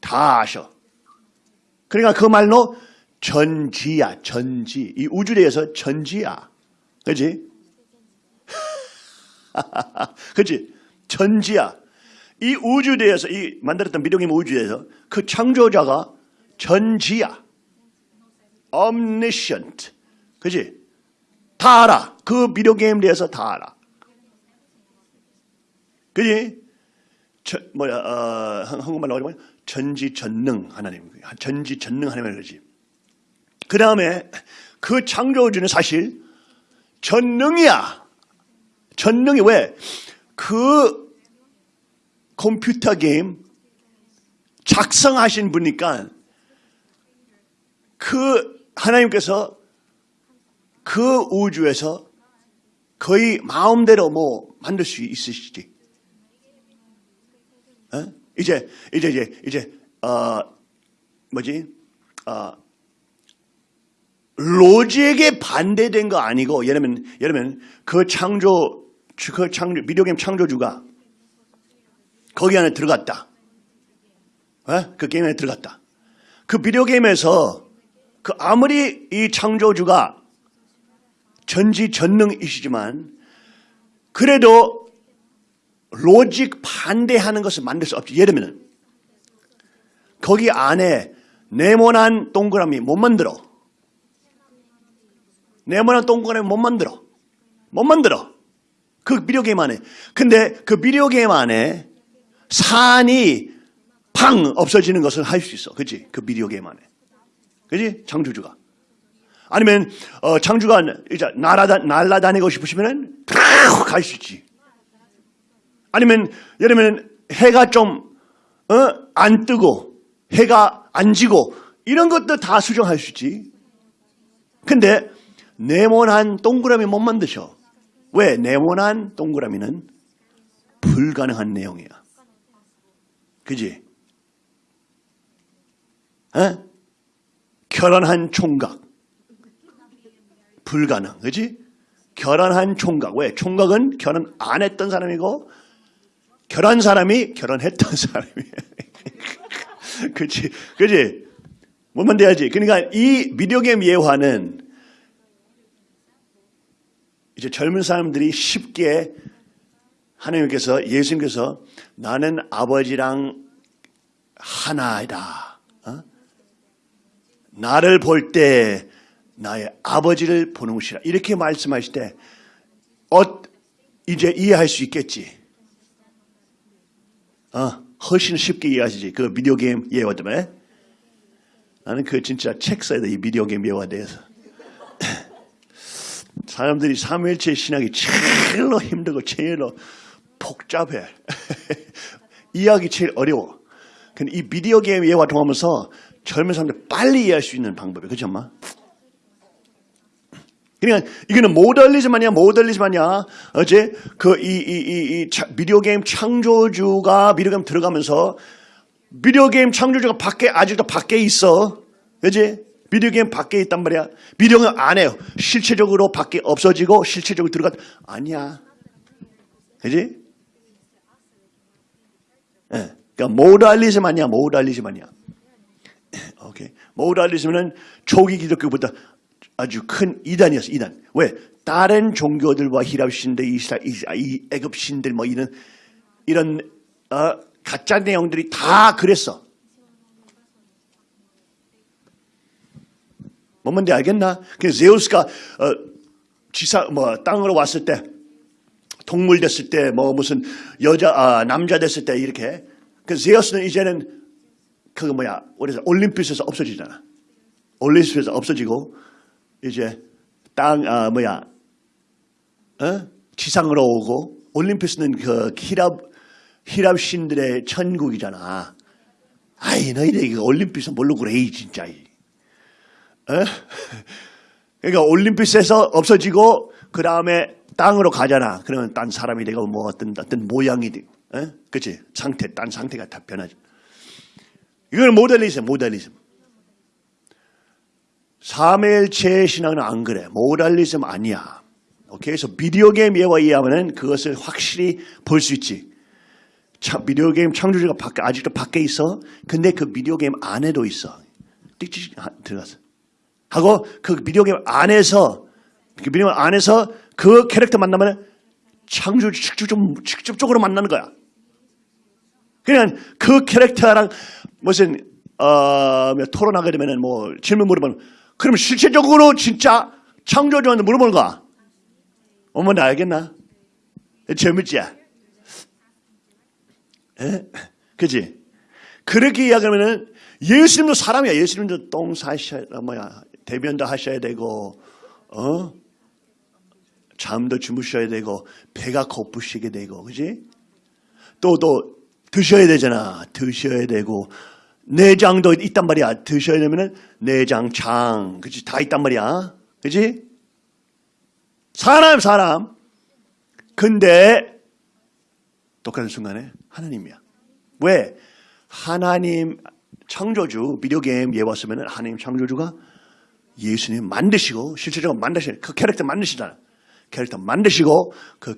다 아셔. 그러니까 그 말로 전지야, 전지. 이 우주에 대해서 전지야. 그지? 그지? 전지야. 이 우주에 대해서, 이 만들었던 미동의 우주에 대해서 그 창조자가 전지야. omniscient. 그지? 다 알아. 그 비디오 게임에 대해서 다 알아. 그지? 저, 뭐야, 어, 한- 한국말로 뭐냐? 전지전능 하나님. 전지전능 하나님을 그러지. 그 다음에 그 창조주는 사실 전능이야. 전능이 왜? 그 컴퓨터 게임 작성하신 분이니까 그 하나님께서 그 우주에서 거의 마음대로 뭐 만들 수 있으시지. 어? 이제 이제 이제 이제 어 뭐지? 어 로직에 반대된 거 아니고 예를 들면 예를 들면 그 창조 그 창조 비디오 게임 창조주가 거기 안에 들어갔다. 어? 그 게임 안에 들어갔다. 그 비디오 게임에서 그 아무리 이 창조주가 전지전능이시지만 그래도 로직 반대하는 것을 만들 수 없지. 예를 들면 거기 안에 네모난 동그라미 못 만들어. 네모난 동그라미 못 만들어. 못 만들어. 그 비디오 게임 안에. 근데 그 비디오 게임 안에 산이 팡 없어지는 것을 할 수 있어. 그지? 그 비디오 게임 안에. 그지? 창조주가. 아니면 어, 창조가 이제 날아다, 날아다니고 싶으시면 갈수 있지. 아니면 예를 들면 해가 좀 어? 안 뜨고 해가 안 지고 이런 것도 다 수정할 수 있지. 근데 네모난 동그라미 못 만드셔. 왜? 네모난 동그라미는 불가능한 내용이야. 그지? 어? 결혼한 총각. 불가능. 그지? 결혼한 총각. 왜? 총각은 결혼 안 했던 사람이고 결혼한 사람이 결혼했던 사람이에요. 그치? 그치? 뭐만 돼야지. 그러니까 이 게임 예화는 이제 젊은 사람들이 쉽게 하나님께서 예수님께서 나는 아버지랑 하나이다. 어? 나를 볼 때 나의 아버지를 보는 것이라. 이렇게 말씀하실 때 어, 이제 이해할 수 있겠지. 어, 훨씬 쉽게 이해하시지. 그 비디오 게임 예화 때문에. 나는 그 진짜 책 써야 돼. 이 비디오 게임 예화에 대해서. 사람들이 삼일체 신학이 제일로 힘들고 제일로 복잡해. 이해하기 제일 어려워. 근데 이 비디오 게임 예와 통하면서 젊은 사람들 빨리 이해할 수 있는 방법이에요. 그렇죠, 엄마? 그러니까 이거는 modalism 아니야, modalism 아니야. 어제 그 이 이 이이 비디오 게임 창조주가 비디오 게임 들어가면서 비디오 게임 창조주가 밖에 아직도 밖에 있어. 그지? 비디오 게임 밖에 있단 말이야. 비디오 게임 안 해요. 실체적으로 밖에 없어지고 실체적으로 들어가 아니야. 그지? 예. 그러니까 모달리즘 아니야. 모달리즘 아니야. 오케이. 모달리즘은 초기 기독교보다 아주 큰 이단이었어. 이단. 왜? 다른 종교들과 히랍 신들, 이스라, 이스라- 이 애굽 신들 뭐 이런 이런 어, 가짜 내용들이 다 그랬어. 뭔 말인지 알겠나? 그 제우스가 어, 지사 뭐 땅으로 왔을 때 동물 됐을 때 뭐 무슨 여자 아, 남자 됐을 때 이렇게 그 제우스는 이제는 그 뭐야 우리서 올림픽에서 없어지잖아. 올림픽에서 없어지고 이제 땅 아, 뭐야 어? 지상으로 오고 올림피스는 그 히랍 히랍 신들의 천국이잖아. 아이 너희들 이거 올림피스 뭘로 그래 이 진짜. 이. 어? 그러니까 올림피스에서 없어지고 그 다음에 땅으로 가잖아. 그러면 딴 사람이 되고 뭐 어떤 어떤 모양이 돼. 어? 그치 상태 딴 상태가 다 변하죠. 이건 모델리즘 모델리즘. 삼일체 신앙은 안 그래. 모델리즘 아니야. 오케이. 그래서 비디오 게임 예와 이해하면 그것을 확실히 볼 수 있지. 참, 비디오 게임 창조주가 밖에, 아직도 밖에 있어. 근데 그 비디오 게임 안에도 있어. 띡띡 들어갔어. 하고 그 비디오 게임 안에서 그 비디오 게임 안에서 그 캐릭터 만나면 창조주 직접 직접적으로 만나는 거야. 그냥 그 캐릭터랑 무슨 어, 뭐 토론하게 되면은 뭐 질문 물어보면 그러면 실체적으로 진짜 창조주한테 물어보는 거야. 어머 나 알겠나? 재밌지? 에? 그지? 그렇게 이야기하면은 예수님도 사람이야. 예수님도 똥 사셔야, 뭐야, 대변도 하셔야 되고, 어? 잠도 주무셔야 되고, 배가 고프시게 되고, 그지? 또, 또, 드셔야 되잖아. 드셔야 되고, 내장도 있단 말이야. 드셔야 되면은 내장, 장, 그지? 다 있단 말이야. 그지? 사람, 사람. 근데, 똑같은 순간에 하나님이야. 왜? 하나님 창조주, 비디오 게임 예 왔으면 하나님 창조주가 예수님 만드시고 실제적으로 만드시 그 캐릭터 만드시잖아. 캐릭터 만드시고 그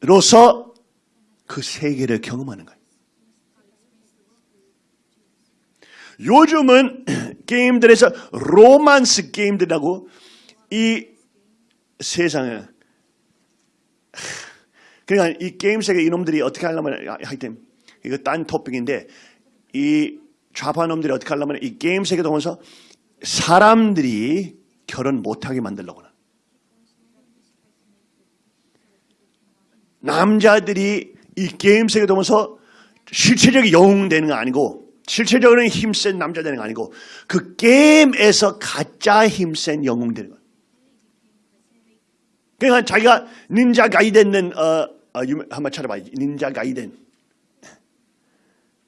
캐릭터로서 그 세계를 경험하는 거예 요. 요즘은 게임들에서 로만스 게임들하고 이 세상에 그러니까 이 게임 세계 이놈들이 어떻게 하려면 하여튼 이거 딴 토픽인데 이 좌파 놈들이 어떻게 하려면 이 게임 세계 동안서 사람들이 결혼 못하게 만들려고 는 남자들이 이 게임 세계 동안서 실체적인 영웅 되는 거 아니고 실체적으로는 힘센 남자 되는 거 아니고 그 게임에서 가짜 힘센 영웅 되는 거야. 그러니까 자기가 닌자 가이덴은 어, 어, 한번 찾아봐. 닌자 가이덴.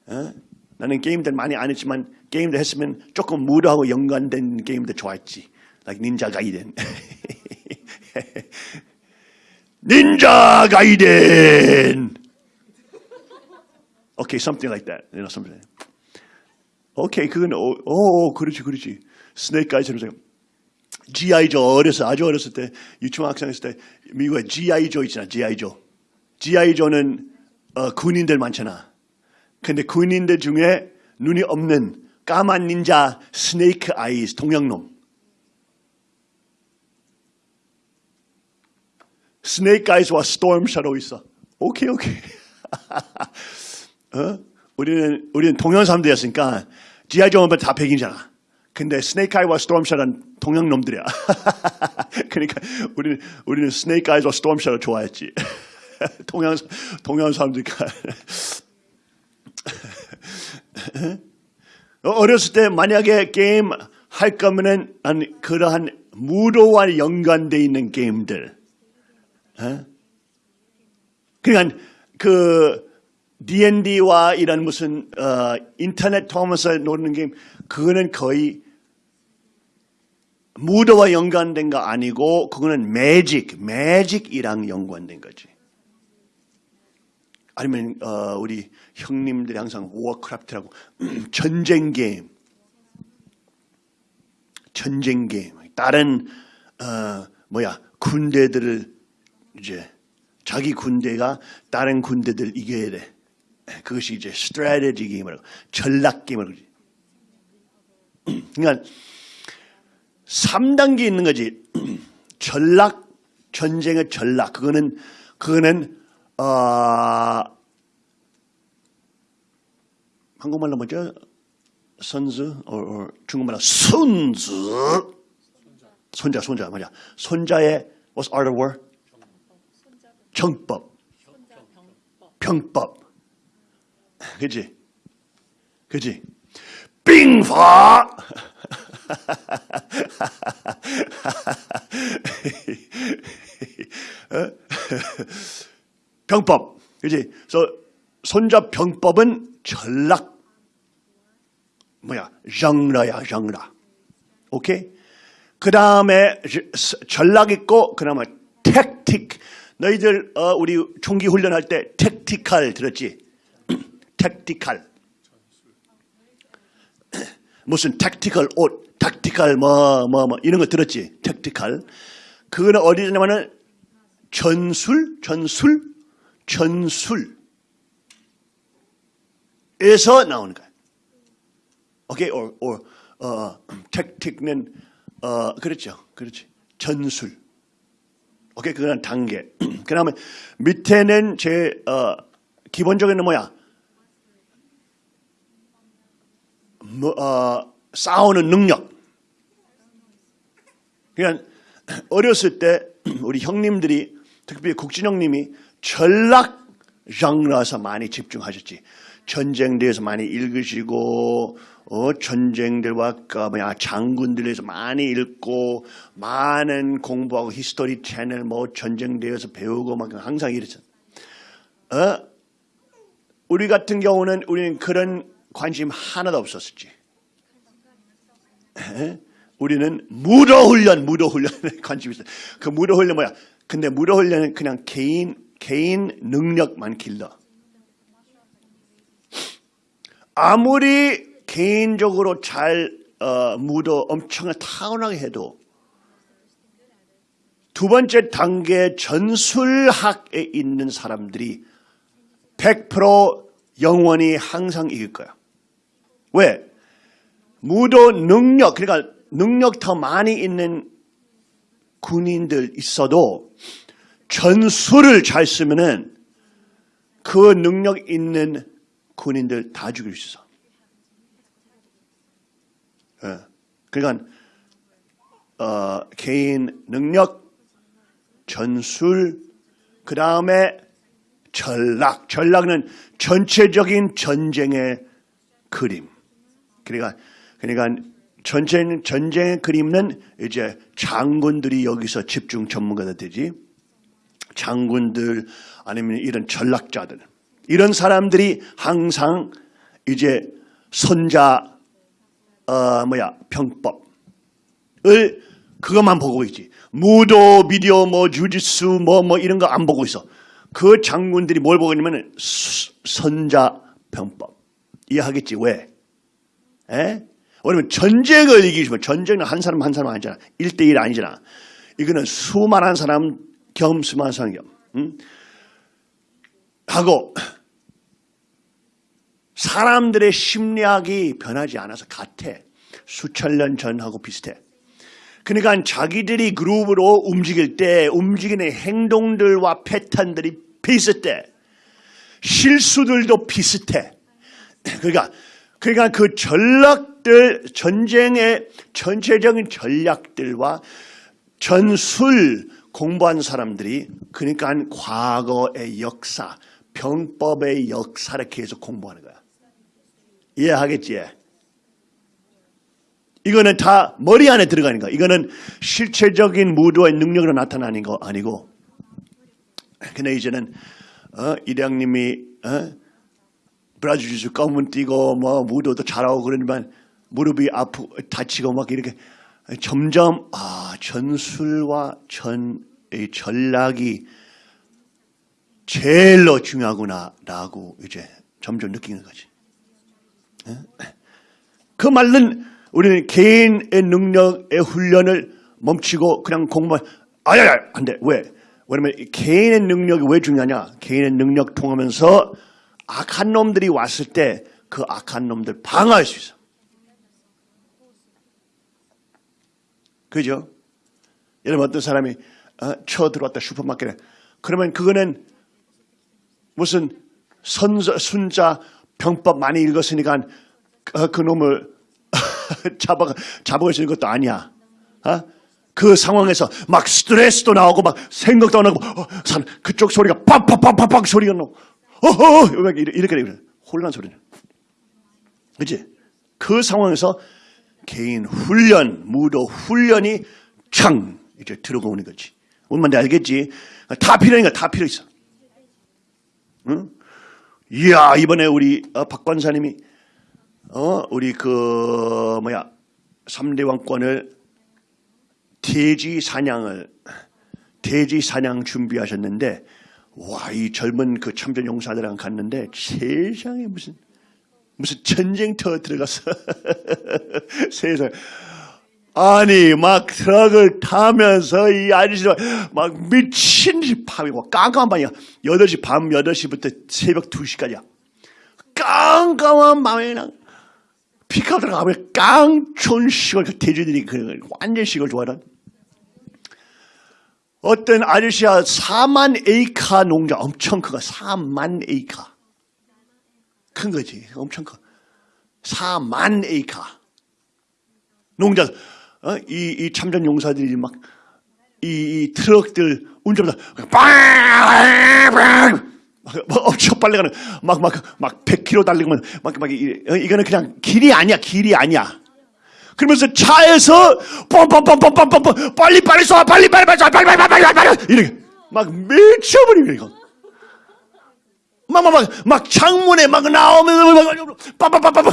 어? 나는 게임들 많이 안 했지만 게임들 했으면 조금 무료하고 연관된 게임들 좋아했지. like 닌자 가이덴. 닌자 가이덴. Okay, something like that. You know, something. Okay, 그건 어, 어 그렇지, 그렇지. 스네이크 아이처럼 생각. G.I. 조 어렸어 아주 어렸을 때 유치원 학생 했을 때 미국에 G.I. 조 있잖아 G.I. 조 G.I. 조는 어, 군인들 많잖아 근데 군인들 중에 눈이 없는 까만 닌자 스네이크 아이스 동양놈 Snake Eyes와 Storm Shadow 있어 오케이 오케이 어? 우리는 우리는 동양 사람들이었으니까. Joe는 다 백인이잖아 근데 Snake Eye와 Storm Sha는 동양 놈들이야. 그러니까 우리는 우리는 Snake Eye와 Storm Sha를 좋아했지. 동양 동양 사람들이니까. 어렸을 때 만약에 게임 할 거면은 한 그러한 무도와 연관돼 있는 게임들. 어? 그러니까 그 D&D와 이런 무슨 어, 인터넷 통하면서 노는 게임 그거는 거의 무도와 연관된 거 아니고 그거는 magic, magic이랑 연관된 거지. 아니면 어, 우리 형님들이 항상 Warcraft라고 전쟁 게임, 전쟁 게임. 다른 어, 뭐야 군대들을 이제 자기 군대가 다른 군대들 이겨야 돼. 그것이 이제 strategy 게임이라고 전략 게임이라고. 그러니까 3단계 있는 거지. 전략 전쟁의 전략 그거는 그거는 어, 한국말로 뭐죠? 선수, 어, 어, 중국말로 순수. 손자, 손자, 뭐냐? 손자의 what's art of war? 정법, 혼자 병법. 그지? 그지? 빙파! 어? 병법. 그지? 그래서 손자 병법은 전략. 뭐야? 장라야, 장라. 오케이? 그 다음에 전략 있고, 그 다음에 택틱. 너희들, 어, 우리 총기 훈련할 때 택티칼 들었지? 택티칼. 무슨 택티컬 옷, 택티컬 뭐, 뭐, 뭐, 이런 거 들었지? 택티칼. 그거는 어디 냐면은 전술, 전술, 전술. 에서 나오는 거야. 오케이, or, or, 어, 택틱는, 어, 그렇죠. 그렇지. 전술. 오케이, 그건 단계. 그 다음에 밑에는 제, 어, 기본적인 뭐야? 뭐, 어, 싸우는 능력. 그러니까 어렸을 때 우리 형님들이 특별히 국진 형님이 전략 장르에서 많이 집중하셨지. 전쟁 대해서 많이 읽으시고 어, 전쟁들과 그 뭐야 장군들에서 많이 읽고 많은 공부하고 History Channel 뭐 전쟁 대해서 배우고 막 항상 이랬어. 어? 우리 같은 경우는 우리는 그런 관심 하나도 없었지. 우리는 무도 훈련, 무도 훈련에 관심이 있어. 그 무도 훈련 뭐야? 근데 무도 훈련은 그냥 개인 개인 능력만 길러. 아무리 개인적으로 잘 어, 무도 엄청나게 타고나게 해도 두 번째 단계 전술학에 있는 사람들이 100% 영원히 항상 이길 거야. 왜? 무도 능력, 그러니까 능력 더 많이 있는 군인들 있어도 전술을 잘 쓰면은 그 능력 있는 군인들 다 죽일 수 있어. 예. 그러니까 어, 개인 능력, 전술, 그 다음에 전략. 전략은 전체적인 전쟁의 그림. 그러니까 그러니까 전쟁 전쟁의 그림은 이제 장군들이 여기서 집중 전문가가 되지. 장군들 아니면 이런 전략자들 이런 사람들이 항상 이제 손자 어 뭐야 평법을 그것만 보고 있지. 무도 비디오 뭐 주짓수 뭐뭐 이런 거 안 보고 있어. 그 장군들이 뭘 보고 있냐면 선자 병법 이해하겠지 왜? 에? 왜냐면 전쟁을 이기시면 전쟁은 한 사람 한 사람 아니잖아. 1대1 아니잖아. 이거는 수많은 사람 겸 수많은 사람 겸. 응? 하고 사람들의 심리학이 변하지 않아서 같아. 수천 년 전하고 비슷해. 그러니까 자기들이 그룹으로 움직일 때 움직이는 행동들과 패턴들이 비슷해. 실수들도 비슷해. 그러니까 그러니까 그 전략들 전쟁의 전체적인 전략들과 전술 공부한 사람들이 그러니까 과거의 역사, 병법의 역사를 계속 공부하는 거야. 이해하겠지? 이거는 다 머리 안에 들어가는 거야. 이거는 실체적인 무도의 능력으로 나타나는 거 아니고. 근데 이제는 어? 이량님이 어? 브라질 주스 검은 뛰고 뭐 무도도 잘하고 그러지만 무릎이 아프 다치고 막 이렇게 점점 아 전술과 전이 전략이 제일로 중요하구나라고 이제 점점 느끼는 거지. 예? 그 말은 우리는 개인의 능력의 훈련을 멈추고 그냥 공부만 아야야 안돼 왜? 왜냐면 이 개인의 능력이 왜 중요하냐? 개인의 능력 통하면서 악한 놈들이 왔을 때 그 악한 놈들 방어할 수 있어. 그죠? 여러분 어떤 사람이 어, 쳐 들어왔다 슈퍼마켓에 그러면 그거는 무슨 선자, 순자 병법 많이 읽었으니까 어, 그 놈을 잡아 있는 것도 아니야. 어? 그 상황에서 막 스트레스도 나오고 막 생각도 안 하고 어, 산 그쪽 소리가 팍팍팍팍팍 소리가 나고 어허 이렇게 이렇게 이렇게 혼란 소리는 그지? 그 상황에서 개인 훈련, 무도 훈련이 창 이제 들어오는 거지. 뭔 말인지 알겠지? 다 필요하니까 다 필요 있어. 응? 이야 이번에 우리 어, 박 관사님이 어 우리 그 뭐야 삼대 왕권을 돼지 사냥을 돼지 사냥 준비하셨는데 와 이 젊은 그 참전 용사들랑 갔는데 세상에 무슨 무슨 전쟁터 들어가서 세상 아니 막 트럭을 타면서 이 아저씨가 막 미친 듯이 밤이고 깜깜한 밤이야. 8시 밤 8시부터 새벽 2시까지야. 깜깜한 밤에 그냥 피카 들어가면 깡촌 시골 그 돼지들이 그 완전 시골 좋아하는 어떤 아저씨가 4만 에이카 농장 엄청 크가 4만 에이카. 큰 거지 엄청 커. 4만 에이카. 농장. 어? 이, 이 참전 용사들이 막 이 트럭들 운전하다. 빵빵 막 엄청 빨리 가는 막 막 막 100km 달리고 막막 이거는 그냥 길이 아니야 길이 아니야 그러면서 차에서 뻔뻔뻔뻔뻔뻔 빨리 빨리 쏴 빨리 빨리 빨리 쏴 빨리 빨리 빨리 빨리 빨리 이렇게 막 미쳐버리는 이거 막막막 막 창문에 막 나오면서 빠빠빠빠빠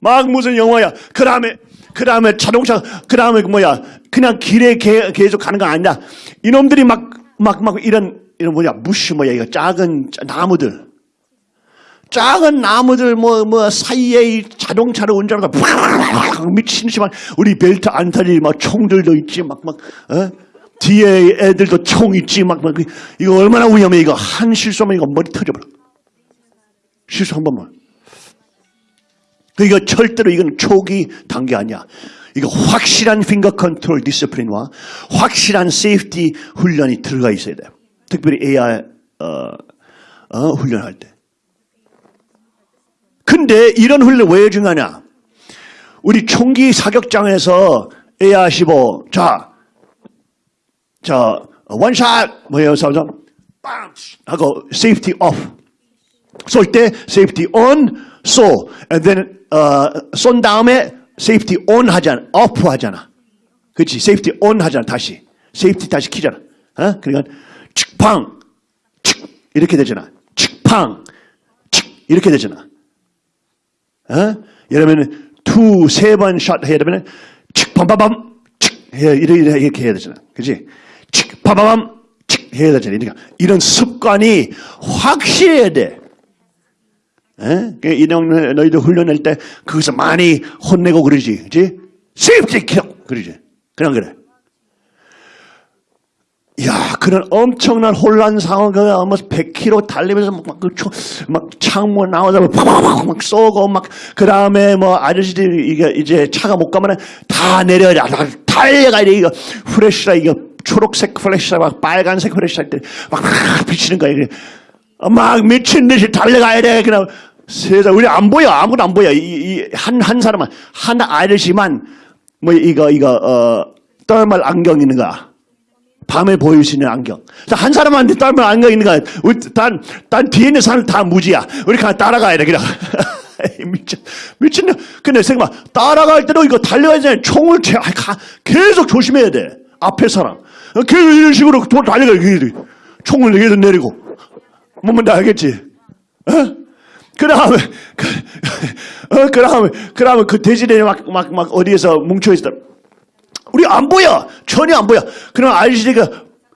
막 무슨 영화야. 그 다음에 그 다음에 자동차 그 다음에 뭐야. 그냥 길에 개, 계속 가는 거 아니야 이놈들이 막 막 막 이런 이런 뭐야 무시 뭐야. 이거 작은 나무들 작은 나무들 뭐 뭐 사이에 이 자동차를 운전하다가 미친 듯이만 우리 벨트 안타리 막 총들도 있지 막 막 어? 뒤에 애들도 총 있지 막, 막. 이거 얼마나 위험해 이거. 한 실수하면 이거 머리 터져버려. 실수 한 번만. 이거 절대로 이건 초기 단계 아니야. 이거 확실한 finger control discipline과 확실한 safety 훈련이 들어가 있어야 돼. 특별히 AR 어, 어, 훈련할 때 근데 이런 훈련 왜 중요하냐? 우리 총기 사격장에서 AR-15 자, 자 one shot 뭐예요, 사람 빵 하고 safety off 쏠때 safety on 쏘, and then 어, 쏜 다음에 safety on 하잖아, off 하잖아. 그렇지, safety on 하잖아 다시 safety 다시 키잖아. 어? 그러니까 측팡, 측 이렇게 되잖아. 측팡, 측 이렇게 되잖아. 어? 여러분 two 세번 shot 해야 되면 칙밤밤밤 칙 해야 이렇게, 이렇게 해야 되잖아. 그지? 칙밤밤밤 칙 해야 되잖아. 그러니까 이런 습관이 확실해야 돼. 에? 이런 너희들 훈련할 때 거기서 많이 혼내고 그러지. 그지? kil어. 그러지. 그냥 그래. 야, 그런 엄청난 혼란 상황, 그, 아마 100km 달리면서 막, 막, 그 초- 막 창문 나오자마 팍팍팍 막 쏘고, 막, 그 다음에 뭐, 아저씨들이 이게 이제 차가 못 가면 다 내려야 돼. 다 달려가야 돼. 이거, 프레시라, 이거, 초록색 프레시라, 막 빨간색 프레시라 때, 막, 막 비치는 거야. 이게. 막 미친 듯이 달려가야 돼. 그냥 세상, 우리 안 보여. 아무도 안 보여. 이, 이, 한, 한 사람만, 한 아저씨만, 뭐, 이거, 이거, 어, 떨말 안경 있는 거야. 밤에 보일 수 있는 안경. 자, 한 사람한테 따면 안경 있는 거야. 우리 단, 단 뒤에 있는 사람 다 무지야. 우리 그냥 따라가야 돼, 그냥. 미친, 미친놈. 근데 생각봐. 따라갈 때도 이거 달려야 되 총을 제, 가- 계속 조심해야 돼. 앞에 사람. 계속 이런 식으로 도- 달려가야 돼. 총을 여기서 내리고. 뭐면 다 알겠지? 어? 그 다음에, 그, 어, 그 다음에, 그 다음에 그 돼지들이 막, 막, 막 어디에서 뭉쳐있다. 우리 안 보여. 전혀 안 보여. 그럼 아저씨가,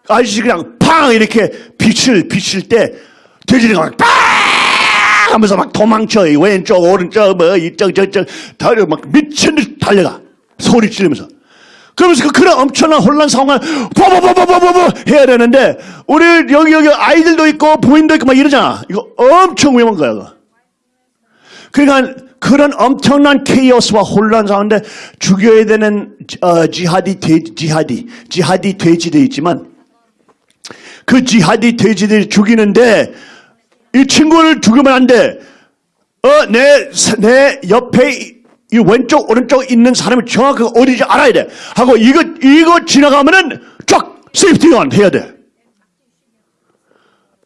아저씨 그냥 팡! 이렇게 빛을, 비칠 때, 돼지들이 막 빵! 하면서 막 도망쳐. 이 왼쪽, 오른쪽, 뭐, 이쪽, 저쪽, 달려, 막 미친 듯이 달려가. 소리 지르면서. 그러면서 그 그런 엄청난 혼란 상황을 버버버버버버버 해야 되는데, 우리 여기, 여기 아이들도 있고, 부인도 있고 막 이러잖아. 이거 엄청 위험한 거야, 그거. 그러니까 그런 엄청난 케이오스와 혼란 가운데 죽여야 되는 어, 지하디 돼, 지하디 지하디 돼지들이 있지만 그 지하디 돼지들이 죽이는데 이 친구를 죽이면 안 돼. 어, 내, 내 옆에 이- 이 왼쪽, 오른쪽 있는 사람이 정확하게 어디지 알아야 돼. 하고 이거, 이거 지나가면은 쫙 세이프티건 해야 돼.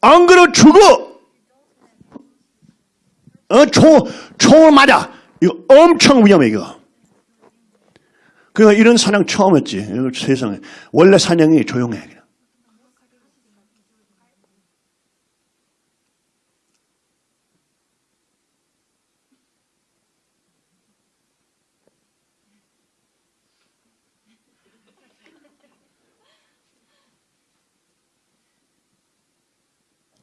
안 그러면 죽어. 어, 총, 총을 맞아. 이거 엄청 위험해, 이거. 그러니까 이런 사냥 처음 했지. 세상에. 원래 사냥이 조용해. 그냥.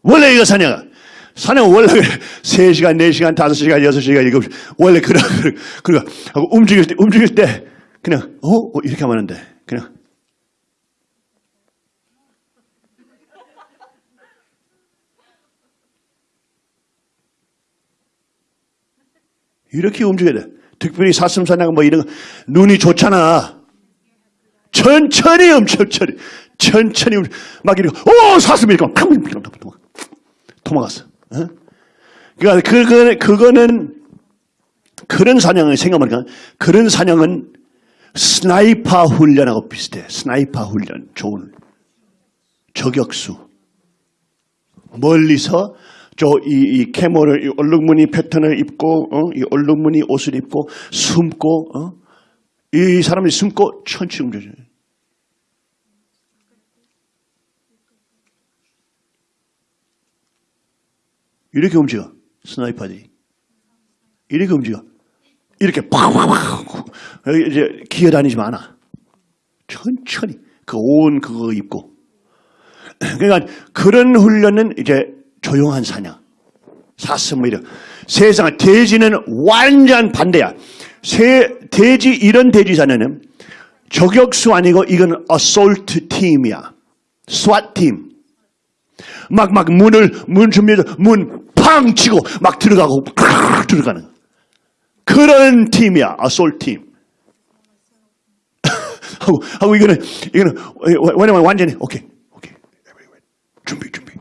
원래 이거 사냥아. 사냥 원래 3시간, 4시간, 5시간, 6시간, 7시간. 원래 그러, 그러, 하고 움직일 때, 움직일 때, 그냥, 어? 어, 이렇게 하면 안 돼. 그냥. 이렇게 움직여야 돼. 특별히 사슴사냥 뭐 이런 거, 눈이 좋잖아. 천천히 천천히 천천히 막 이러고 오 사슴이 이렇게 막 도망- 도망갔어. 어? 그러니까 그거는 그거는 그런 사냥을 생각하니까 그런 사냥은 sniper 훈련하고 비슷해. sniper 훈련 좋은 저격수 멀리서 저이 이 camo를 이 얼룩무늬 패턴을 입고 어? 이 얼룩무늬 옷을 입고 숨고 어? 이 사람이 숨고 천천히 움직여요. 이렇게 움직여. 스나이퍼들이. 이렇게 움직여. 이렇게 팍팍팍 이제 기어 다니지 않아 천천히 그 온 그거 입고. 그러니까 그런 훈련은 이제 조용한 사냥. 사슴 뭐 세상 돼지는 완전 반대야. 새 돼지 이런 돼지 사냥은 저격수 아니고 이건 assault 팀이야. SWAT 팀 막, 막 문을, 문 준비해서 문 팡 치고 막 들어가고 팍 들어가는. 그런 팀이야. 아솔 팀. 하고, 하고 이거는, 이거는, 왜냐면 완전히, 오케이, 오케이. 준비, 준비.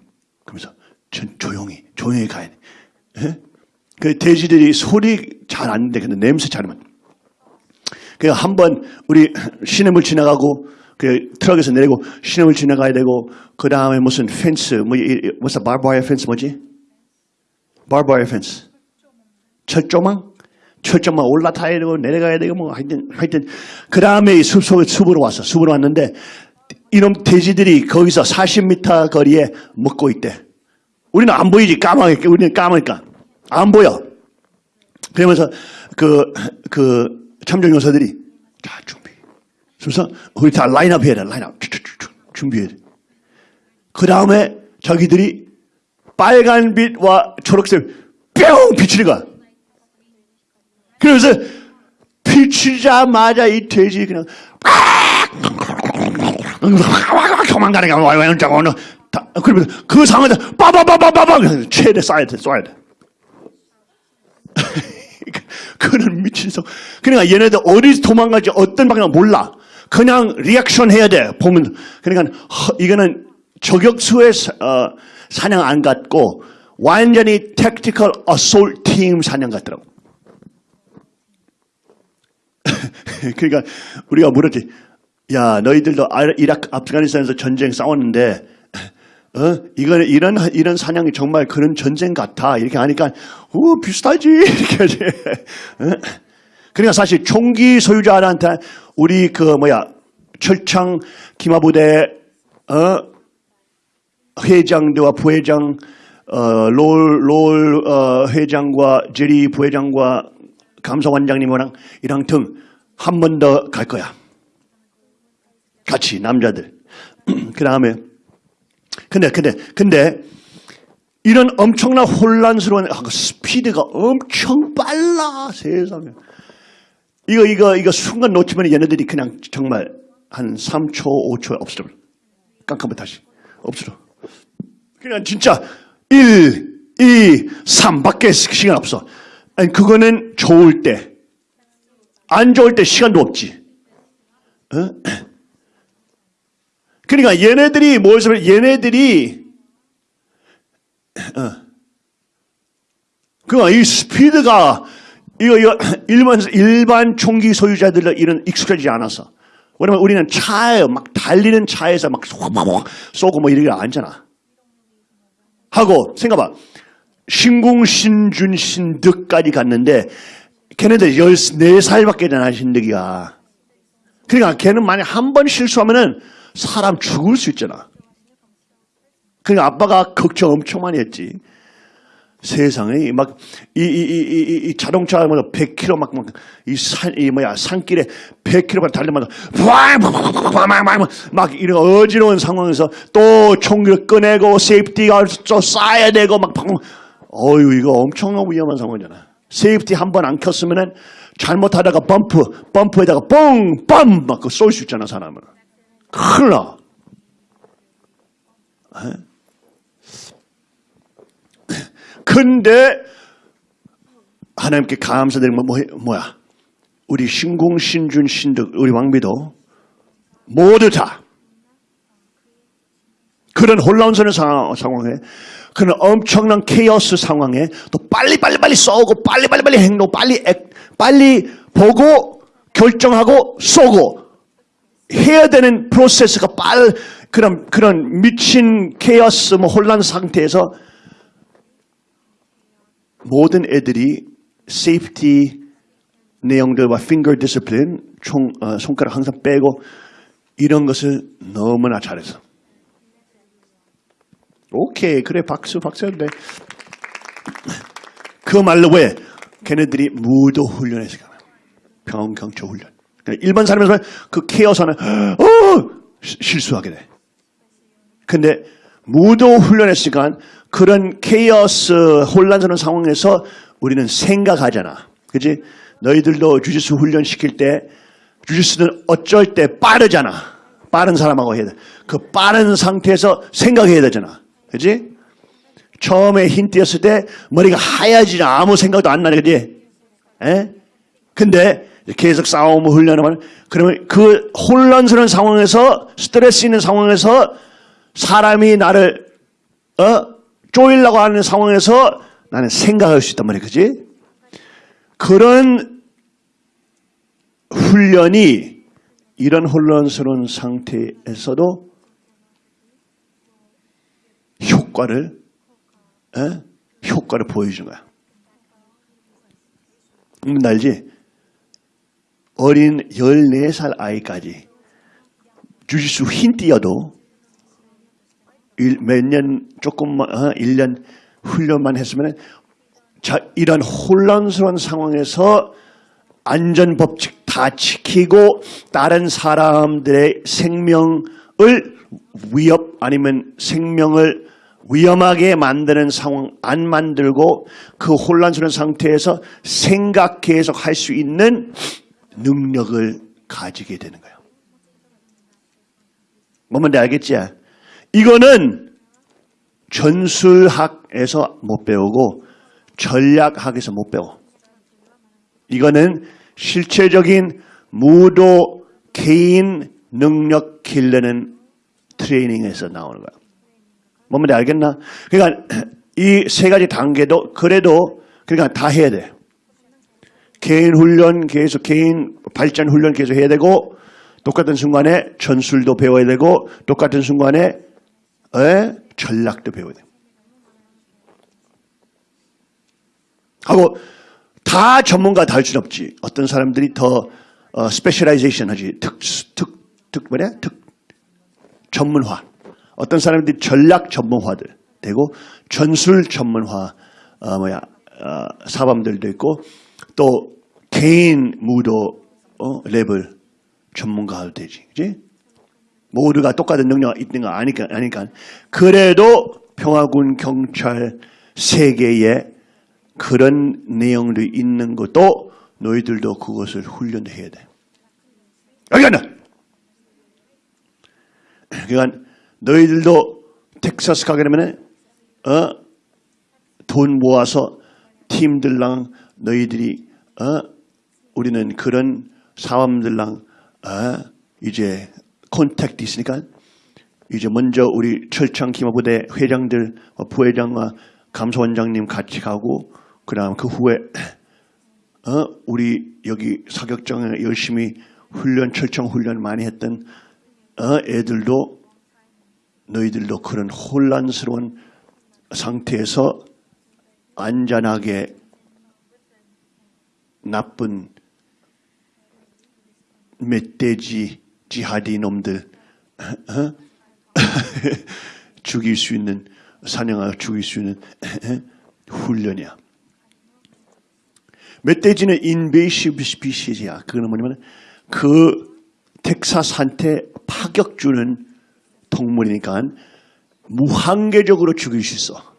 그러면서 전 조용히, 조용히 가야 돼. 예? 그 돼지들이 소리 잘 안 돼. 근데 냄새 잘 나면. 그 한번 우리 시내물 지나가고 그 트럭에서 내리고 시내물 지나가야 되고 그 다음에 무슨 펜스 뭐 무슨 바바이어 펜스 뭐지? 펜스 철조망 철조망 올라타야 되고 내려가야 되고 뭐 하여튼 하여튼 그 다음에 숲속 숲으로 왔어 숲으로 왔는데 이놈 돼지들이 거기서 40m 거리에 먹고 있대. 우리는 안 보이지 까마니까 우리는 까마니까 안 보여. 그러면서 그, 그 참정 요사들이 자, 준비. 그래서 우리 다 라인업 해야 돼, 라인업. 돼. 그 다음에 자기들이 빨간 빛과 초록색 뿅 비치는 거야. 그래서 비치자마자 이 돼지 그냥 도망가는 게 완전 어느 그러면 그 상황에서 빠바바바바바 최대 쏴야 돼, 쏴야 돼. 그는 미친 성. 그러니까 얘네들 어디서 도망갈지 어떤 방향 몰라. 그냥 리액션 해야 돼. 보면 그러니까 허, 이거는 저격수의 사- 어, 사냥 안 같고 완전히 택티컬 어솔 팀 사냥 같더라고. 그러니까 우리가 물었지. 야, 너희들도 아- 이라크, 아프가니스탄에서 전쟁 싸웠는데, 어, 이거는 이런 이런 사냥이 정말 그런 전쟁 같아 이렇게 하니까, 오 비슷하지 이렇게 하지. 어? 그러니까 사실 총기 소유자한테 우리 그 뭐야 철창 기마부대 어 회장들과 부회장, 어, 롤, 롤 어, 회장과 제리 부회장과 감사원장님이랑 이랑 등 한 번 더 갈 거야. 같이 남자들. 그 다음에 근데 근데 근데 이런 엄청난 혼란스러운 아, 그 스피드가 엄청 빨라 세상에. 이거 이거 이거 순간 놓치면 얘네들이 그냥 정말 한 3초 5초에 없어져. 깜깜해 다시 없어져. 그냥 진짜 1, 2, 3밖에 시간 없어. 아니 그거는 좋을 때. 안 좋을 때 시간도 없지. 어? 그러니까 얘네들이 뭐였으면 얘네들이 어. 그러니까 이 스피드가 이거 이거 일반 일반 총기 소유자들은 이런 익숙하지 않아서 왜냐면 우리는 차에 막 달리는 차에서 막 쏘고 뭐 이러게 않잖아. 하고 생각봐. 신궁 신준 신득까지 갔는데 걔네들 14살밖에 안 신득이야. 그러니까 걔는 만약 한 번 실수하면은 사람 죽을 수 있잖아. 그러니까 아빠가 걱정 엄청 많이 했지. 세상에 막 이 이 이이이 자동차 뭐 100km 막이 산이 뭐야 산길에 100km 달리면 막 이런 어지러운 상황에서 또 총기를 꺼내고 safety가 또 쏴야 되고 막 어유 이거 엄청난 위험한 상황이잖아. safety 한 번 안 켰으면은 잘못하다가 bump bump에다가 뻥뻥 막쏠수 있잖아 사람을. 큰일 나. 근데 하나님께 감사드리는 건 뭐, 뭐야? 우리 신궁, 신준, 신득, 우리 왕비도 모두 다 그런 혼란스러운 상황, 상황에 그런 엄청난 케이오스 상황에 또 빨리 빨리 빨리 쏘고 빨리 빨리 빨리 행동 빨리 액, 빨리 보고 결정하고 쏘고 해야 되는 프로세스가 빨 그런 그런 미친 케이오스 뭐 혼란 상태에서 모든 애들이 safety 내용들과 finger discipline 총 어, 손가락 항상 빼고 이런 것을 너무나 잘해서. 오케이 그래 박수 박수인데 그 말로 왜 걔네들이 무도 훈련에서 가면? 병경초 훈련. 일반 사람에서 그 케이스에서는 어! 시- 실수하게 돼. 근데 무도 훈련했으니까 그런 케이어스 혼란스러운 상황에서 우리는 생각하잖아. 그지? 너희들도 주짓수 훈련 시킬 때 주짓수는 어쩔 때 빠르잖아. 빠른 사람하고 해야 돼. 그 빠른 상태에서 생각해야 되잖아. 그지? 처음에 힌 띄었을 때 머리가 하얘지지 아무 생각도 안 나네. 그지? 에? 근데 계속 싸움을 훈련하면 그러면 그 혼란스러운 상황에서 스트레스 있는 상황에서 사람이 나를 어 쪼이려고 하는 상황에서 나는 생각할 수 있단 말이야, 그지? 그런 훈련이 이런 혼란스러운 상태에서도 효과를 에? 효과를 보여준 거야. 음, 알지? 어린 14살 아이까지 주짓수 흰 띄어도 몇 년 조금만 어, 1년 훈련만 했으면 자, 이런 혼란스러운 상황에서 안전 법칙 다 지키고 다른 사람들의 생명을 위협 아니면 생명을 위험하게 만드는 상황 안 만들고 그 혼란스러운 상태에서 생각 계속 할 수 있는 능력을 가지게 되는 거예요. 뭔지 알겠지? 이거는 전술학에서 못 배우고 전략학에서 못 배워. 이거는 실체적인 무도 개인 능력 길르는 트레이닝에서 나오는 거야. 뭔지 알겠나? 그러니까 이 세 가지 단계도 그래도 그러니까 다 해야 돼. 개인 훈련 계속 개인 발전 훈련 계속 해야 되고 똑같은 순간에 전술도 배워야 되고 똑같은 순간에 에? 전략도 배워야 돼. 하고 다 전문가 다 할 수는 없지. 어떤 사람들이 더 어, specialization 하지. 특, 특, 특, 뭐냐? 특, 전문화. 어떤 사람들이 전략 전문화들 되고 전술 전문화 어, 뭐야 어, 사범들도 있고 또 개인 무도 어, 랩을 전문가도 되지, 그지? 모두가 똑같은 능력 있는 거 아니까 아니까 그래도 평화군 경찰 세계에 그런 내용도 있는 것도 너희들도 그것을 훈련해야 돼. 알겠나? 그러니까 너희들도 텍사스 가게 되면 어, 돈 모아서 팀들랑 너희들이 어, 우리는 그런 사람들랑 어, 이제 콘택트 있으니까 이제 먼저 우리 철창 기마부대 회장들 어, 부회장과 감사원장님 같이 가고 그다음 그 후에 어, 우리 여기 사격장에 열심히 훈련 철창 훈련 많이 했던 어, 애들도 너희들도 그런 혼란스러운 상태에서 안전하게 나쁜 멧돼지 지하디 놈들 어? 죽일 수 있는 사냥하고 죽일 수 있는 훈련이야. 멧돼지는 인베이시브 스피시즈야. 그거는 뭐냐면 그 텍사스한테 파격 주는 동물이니까 무한계적으로 죽일 수 있어.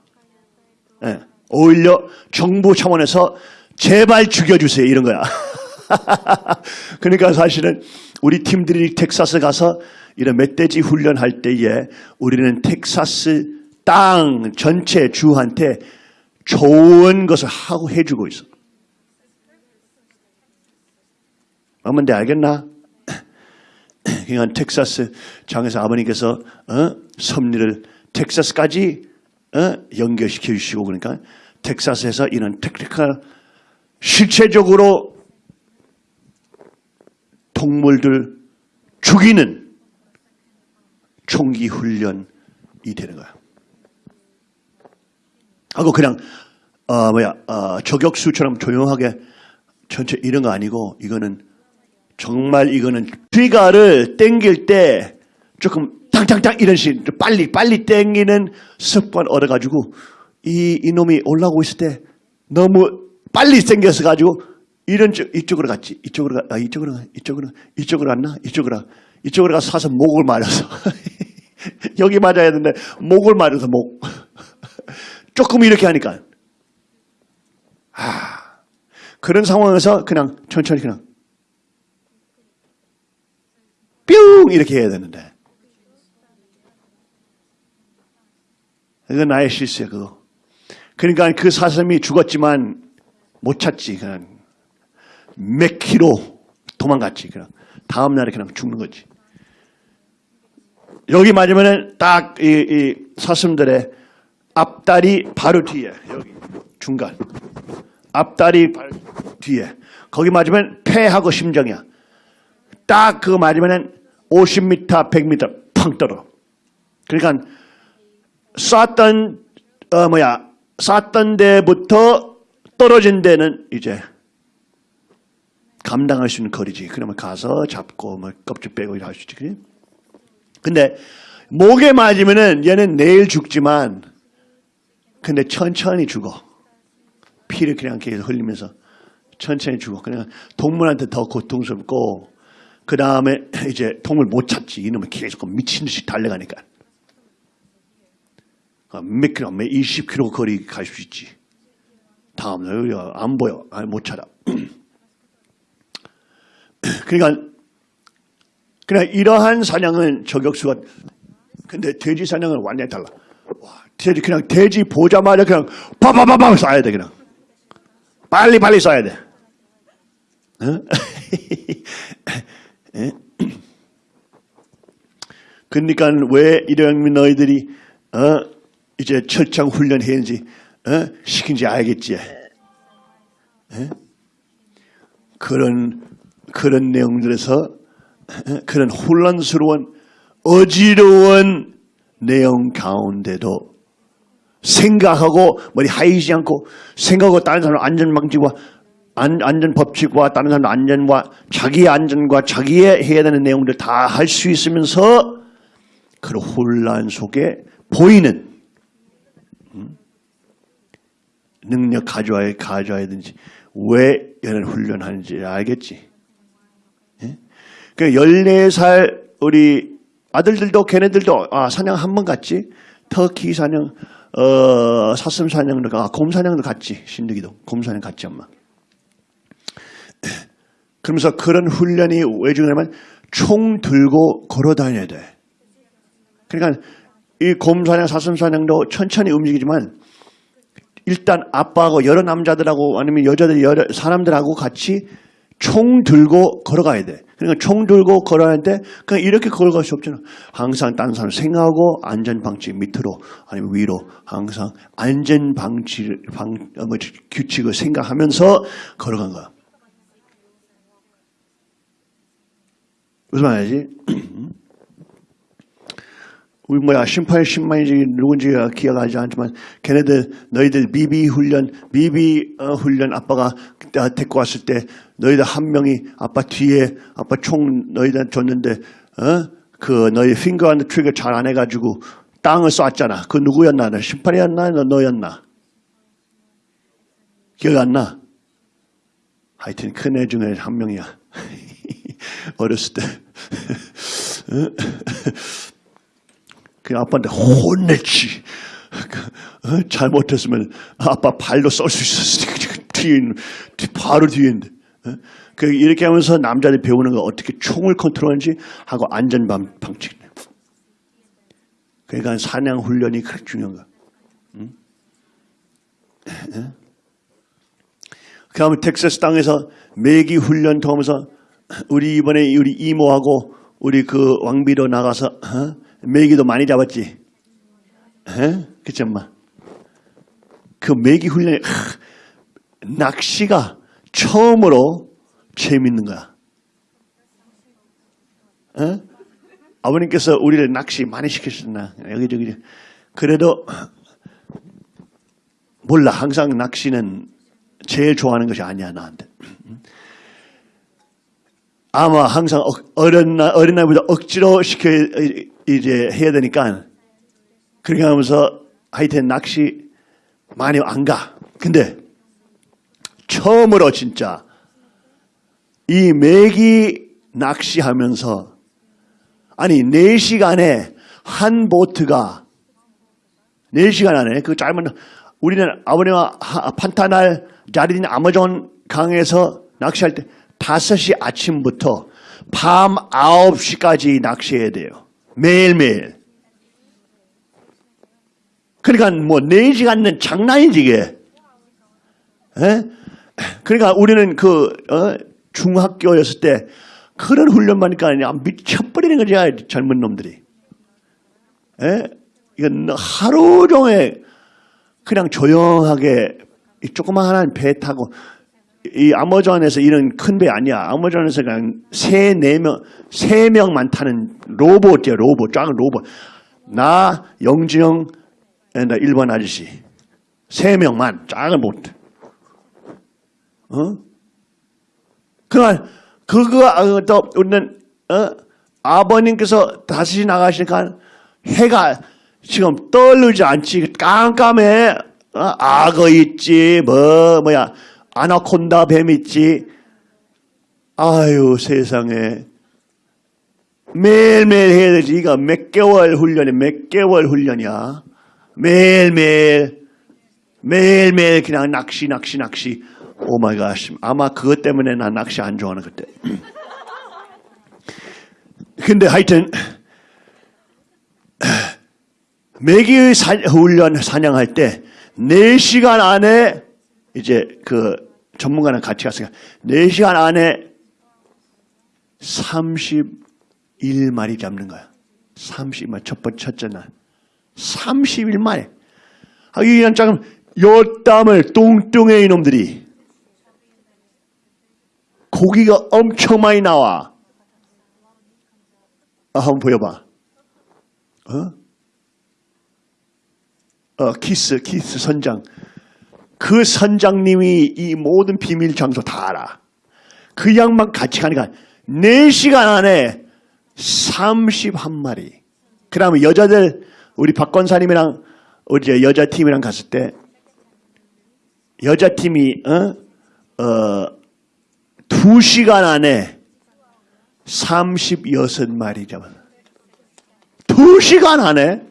예. 오히려 정부 차원에서 제발 죽여주세요 이런 거야. 그러니까 사실은 우리 팀들이 텍사스 가서 이런 멧돼지 훈련할 때에 우리는 텍사스 땅 전체 주한테 좋은 것을 하고 해주고 있어. 뭔지 알겠나? 그러니까 텍사스 장에서 아버님께서 어? 섭리를 텍사스까지 어? 연결시켜 주시고 그러니까 텍사스에서 이런 technical 실체적으로 동물들 죽이는 총기 훈련이 되는 거야. 하고 그냥 어 뭐야 어, 저격수처럼 조용하게 전체 이런 거 아니고 이거는 정말 이거는 트리가를 땡길 때 조금 땅땅땅 이런 식 빨리 빨리 땡기는 습관 얻어가지고 이 이놈이 올라오고 있을 때 너무 빨리 땡겨서 가지고 이런 쪽 이쪽으로 갔지. 이쪽으로 가 아, 이쪽으로 가 이쪽으로 이쪽으로 갔나? 이쪽으로 가. 이쪽으로 가서 사서 목을 맞아서. 여기 맞아야 되는데 목을 맞아서 목. 조금 이렇게 하니까. 아 그런 상황에서 그냥 천천히 그냥 뿅! 이렇게 해야 되는데. 그건 나의 실수야 그거. 그러니까 그 사슴이 죽었지만 못 찾지 그냥 몇 킬로 도망갔지 그냥. 다음 날에 그냥 죽는 거지. 여기 맞으면은 딱이 이 사슴들의 앞다리 바로 뒤에 여기 중간. 앞다리 바로 뒤에. 거기 맞으면 폐하고 심정이야. 딱 그거 맞으면은 50m, 100m 펑 떨어. 그러니까 쐈던 어 뭐야 쐈던 데부터 떨어진 데는 이제 감당할 수 있는 거리지. 그러면 가서 잡고 뭐 껍질 빼고 이렇게 할수 있지. 그래? 근데 목에 맞으면은 얘는 내일 죽지만 근데 천천히 죽어. 피를 그냥 계속 흘리면서 천천히 죽어. 그냥 동물한테 더 고통스럽고 그 다음에 이제 동물 못 찾지. 이놈은 계속 미친 듯이 달려가니까. 아, 몇 킬로, 몇 20킬로 거리 갈 수 있지. 다음날 안 보여. 못 찾아. 그러니까 그냥 이러한 사냥은 저격수가 근데 돼지 사냥은 완전히 달라. 와, 돼지 그냥 돼지 보자마자 그냥 바바바바 쏴야 돼 그냥. 빨리 빨리 쏴야 돼. 그러니까 왜 이런 너희들이 어? 이제 철창 훈련해야지 어? 시킨지 알겠지. 예? 그런 그런 내용들에서 어? 그런 혼란스러운 어지러운 내용 가운데도 생각하고 머리 하이지 않고 생각하고 다른 사람 안전방지와 안, 안전법칙과 다른 사람 안전과 자기의 안전과 자기의 해야 되는 내용들 다 할 수 있으면서 그런 혼란 속에 보이는 음? 능력 가져와야 가져와야 되는지 왜 이런 훈련하는지 알겠지? 예? 그 14살 우리 아들들도 걔네들도 아, 사냥 한 번 갔지. 터키 사냥, 어, 사슴 사냥도 가, 아, 곰 사냥도 갔지. 신득이도 곰 사냥 갔지 엄마. 그러면서 그런 훈련이 왜 중요하냐면 총 들고 걸어 다녀야 돼. 그러니까 이 곰 사냥, 사슴 사냥도 천천히 움직이지만 일단 아빠하고 여러 남자들하고 아니면 여자들 여러 사람들하고 같이 총 들고 걸어가야 돼. 그러니까 총 들고 걸어가는데 그냥 이렇게 걸어갈 수 없잖아. 항상 다른 사람 생각하고 안전 방치 밑으로 아니면 위로 항상 안전 방치 방 어, 뭐, 규칙을 생각하면서 걸어간 거야. 무슨 말이지? 우리 뭐야 심판 10만인지 누군지가 기억하지 않지만 걔네들 너희들 미비 훈련 어, 훈련 아빠가 그때 데리고 왔을 때 너희들 한 명이 아빠 뒤에 아빠 총 너희들 줬는데 어? 그 너희 핑거 안드 트리거 잘 안 해가지고 땅을 쐈잖아 그 누구였나 너 심판이었나 너 너였나 기억 안 나? 하여튼 큰 애 중에 한 명이야 어렸을 때 그 아빠한테 혼냈지. 그, 어? 잘못했으면 아빠 발로 쏠 수 있었으니까 뒤에 있는, 뒤- 바로 뒤에 있는데. 어? 그 이렇게 하면서 남자들이 배우는 거 어떻게 총을 컨트롤하는지 하고 안전 방- 방식. 그러니까 사냥 훈련이 그렇게 중요한 거야. 응? 예? 그 다음에 텍사스 땅에서 매기 훈련 통하면서 우리 이번에 우리 이모하고 우리 그 왕비로 나가서 어? 메기도 많이 잡았지. 에? 그치 엄마? 그 메기 훈련이 하, 낚시가 처음으로 재밌는 거야. 에? 아버님께서 우리를 낚시 많이 시키셨나 여기저기 그래도 몰라 항상 낚시는 제일 좋아하는 것이 아니야 나한테. 아마 항상 억- 어린 날 어린 날보다 억지로 시켜 이제 해야 되니까 그렇게 하면서 하여튼 낚시 많이 안 가. 근데 처음으로 진짜 이 메기 낚시하면서 아니 4시간에 한 보트가 4시간 안에 그 짧은 우리는 아버님과 하- 판타날 자리인 아마존 강에서 낚시할 때 5시 아침부터 밤 9시까지 낚시해야 돼요. 매일매일. 그러니까 뭐 4시간은 장난이지 이게. 에? 그러니까 우리는 그 어, 중학교였을 때 그런 훈련 받으니까 그냥 미쳐버리는 거지 젊은 놈들이. 에? 이건 하루 종일 그냥 조용하게 이 조그마한 배 타고 이 아마존에서 이런 큰 배 아니야. 아마존에서 그냥 세, 네 명, 세 명만 타는 로봇이야, 로봇. 작은 로봇. 나, 영지영, 나 일본 아저씨. 세 명만, 작은 보트. 어? 그러니까, 그거, 어, 또, 우리는, 어? 아버님께서 다시 나가시니까 해가 지금 떠오르지 않지. 깜깜해. 어? 악어 있지, 뭐, 뭐야. 아나콘다 뱀 있지. 아유, 세상에. 매일매일 해야 되지. 이거 몇 개월 훈련이 몇 개월 훈련이야. 매일매일. 매일매일 그냥 낚시, 낚시, 낚시. Oh my god. 아마 그것 때문에 나 낚시 안 좋아하는 그때. 근데 하여튼, 매기의 사- 훈련 사냥할 때 4시간 안에 이제 그 전문가랑 같이 갔으니까 4시간 안에 31마리 잡는 거야. 30만 첫 번째 첫째 날. 31마리. 아, 이런 짱 요땀을 뚱뚱해 이놈들이. 고기가 엄청 많이 나와. 아, 한번 보여봐. 어? 어, 키스, 키스 선장. 그 선장님이 이 모든 비밀 장소 다 알아. 그 양반 같이 가니까 4시간 안에 31마리. 그 다음에 여자들, 우리 박권사님이랑 우리 이제 여자 팀이랑 갔을 때, 여자 팀이, 어, 어, 두 시간 안에 36마리 잡았어. 두 시간 안에,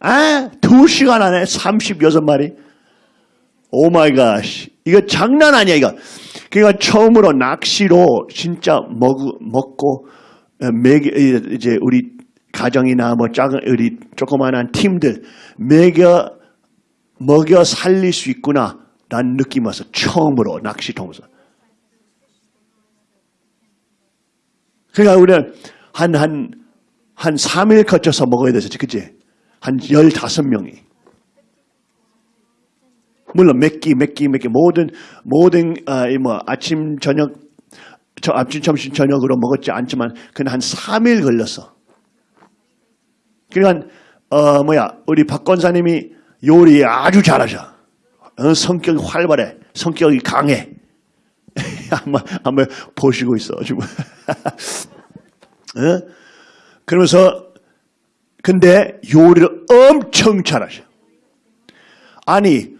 아, 두 시간 안에 36마리. Oh my god. 이거 장난 아니야, 이거. 그러니까 처음으로 낚시로 진짜 먹, 먹고, 어, 먹이, 이제 우리 가정이나 뭐 작은, 우리 조그만한 팀들 먹여, 먹여 살릴 수 있구나. 난 느낌 와서 처음으로 낚시 통해서. 그러니까 우리는 한, 한, 한 3일 거쳐서 먹어야 되지, 그치? 한 15명이. 물론 몇 끼, 몇 끼, 몇 끼, 모든, 모든, 아, 이 뭐, 아침, 저녁, 저 아침, 점심, 저녁으로 먹었지 않지만, 그냥 한 3일 걸렸어. 그러니까, 어, 뭐야, 우리 박 권사님이 요리 아주 잘하셔. 어, 성격이 활발해. 성격이 강해. 한번, 한번 보시고 있어, 지금. 어? 그러면서, 근데 요리를 엄청 잘하셔. 아니,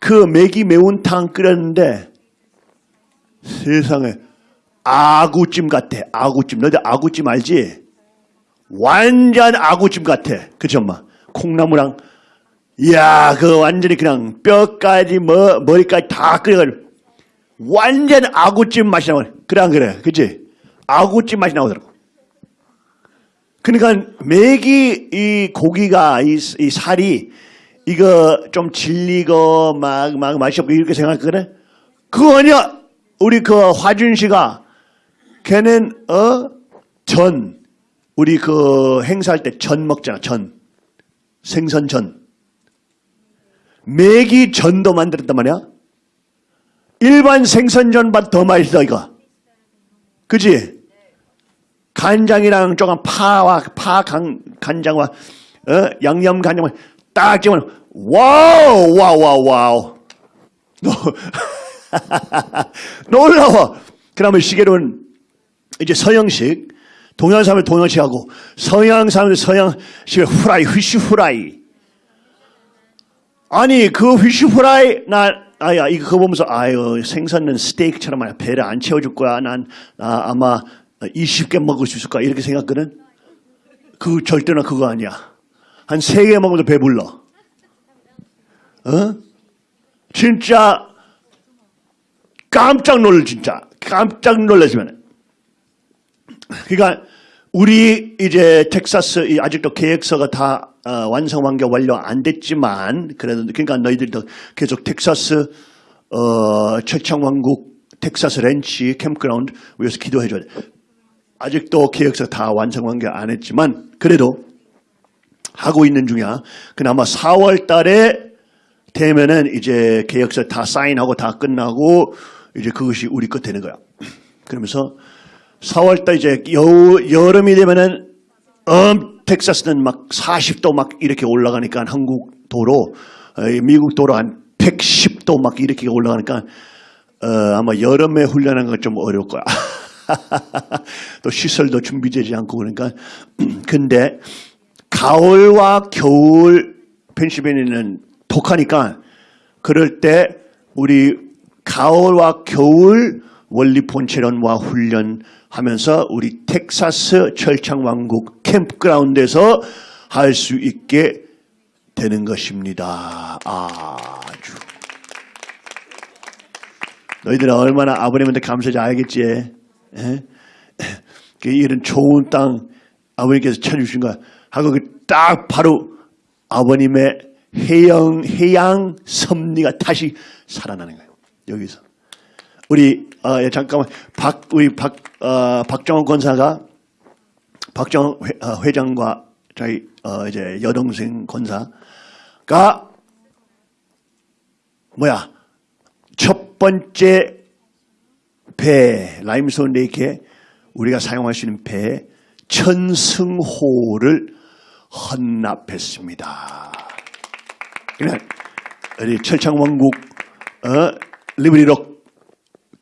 그 매기 매운탕 끓였는데 세상에 아구찜 같아. 아구찜. 너희들 아구찜 알지? 완전 아구찜 같아. 그죠, 엄마? 콩나물랑 이야, 그 완전히 그냥 뼈까지 뭐 머리까지 다 끓여가지고 완전 아구찜 맛이 나와. 그래 안 그래? 그지? 아구찜 맛이 나오더라고. 그러니까 매기 이 고기가 이, 이 살이 이거 좀 질리고 막, 막 맛이 없고 이렇게 생각하거든? 그거 아니야! 우리 그 화준 씨가 걔는, 어? 전. 우리 그 행사할 때 전 먹잖아, 전. 생선전. 매기 전도 만들었단 말이야? 일반 생선전보다 더 맛있어, 이거. 그지? 간장이랑 조금 파와, 파 간, 간장과, 어? 양념 간장과 딱 찍으면 wow wow wow wow 놀라워 그러면 시계로는 이제 서양식 동양 사람을 동양식 하고 서양 사람들 서양식을 fry fish fry 아니 그 fish fry 나 아야 이거 그거 보면서 아유 생선은 스테이크처럼 배를 안 채워줄 거야 난 아, 아마 20개 먹을 수 있을 거야 이렇게 생각거든 그 절대로 그거 아니야 한세개 먹어도 배불러. 어? 진짜 깜짝 놀라 진짜 깜짝 놀라시면. 그러니까 우리 이제 텍사스 이 아직도 계획서가 다 어, 완성한 게 완료 안 됐지만 그래도 그러니까 너희들도 계속 텍사스 어, 철창왕국 텍사스 ranch campground 위해서 기도해 줘야 돼. 아직도 계획서 다 완성한 게안 했지만 그래도 하고 있는 중이야. 그나마 4월 달에 되면은 이제 계약서 다 사인하고 다 끝나고 이제 그것이 우리 것 되는 거야. 그러면서 4월 달 이제 여, 여름이 되면은 음, 텍사스는 막 40도 막 이렇게 올라가니까 한국 도로, 어, 미국 도로 한 110도 막 이렇게 올라가니까 어, 아마 여름에 훈련하는 건 좀 어려울 거야. 또 시설도 준비되지 않고 그러니까 근데 가을과 겨울 펜실베니아는 독하니까 그럴 때 우리 가을과 겨울 원리 본체론과 훈련 하면서 우리 텍사스 철창왕국 캠프그라운드에서 할 수 있게 되는 것입니다. 아주 너희들은 얼마나 아버님한테 감사한지 알겠지? 에? 그 이런 좋은 땅 아버님께서 찾아주신 거야. 하고 그딱 바로 아버님의 해양, 해양 섭리가 다시 살아나는 거예요. 여기서. 우리, 어, 예, 잠깐만. 박, 우리 박, 어, 박정원 권사가 박정원 회, 어, 회장과 저희, 어, 이제 여동생 권사가 뭐야. 첫 번째 배, 라임스톤 레이크에 우리가 사용할 수 있는 배, 천승호를 헌납했습니다. 그냥 우리 철창왕국 어, 리브리록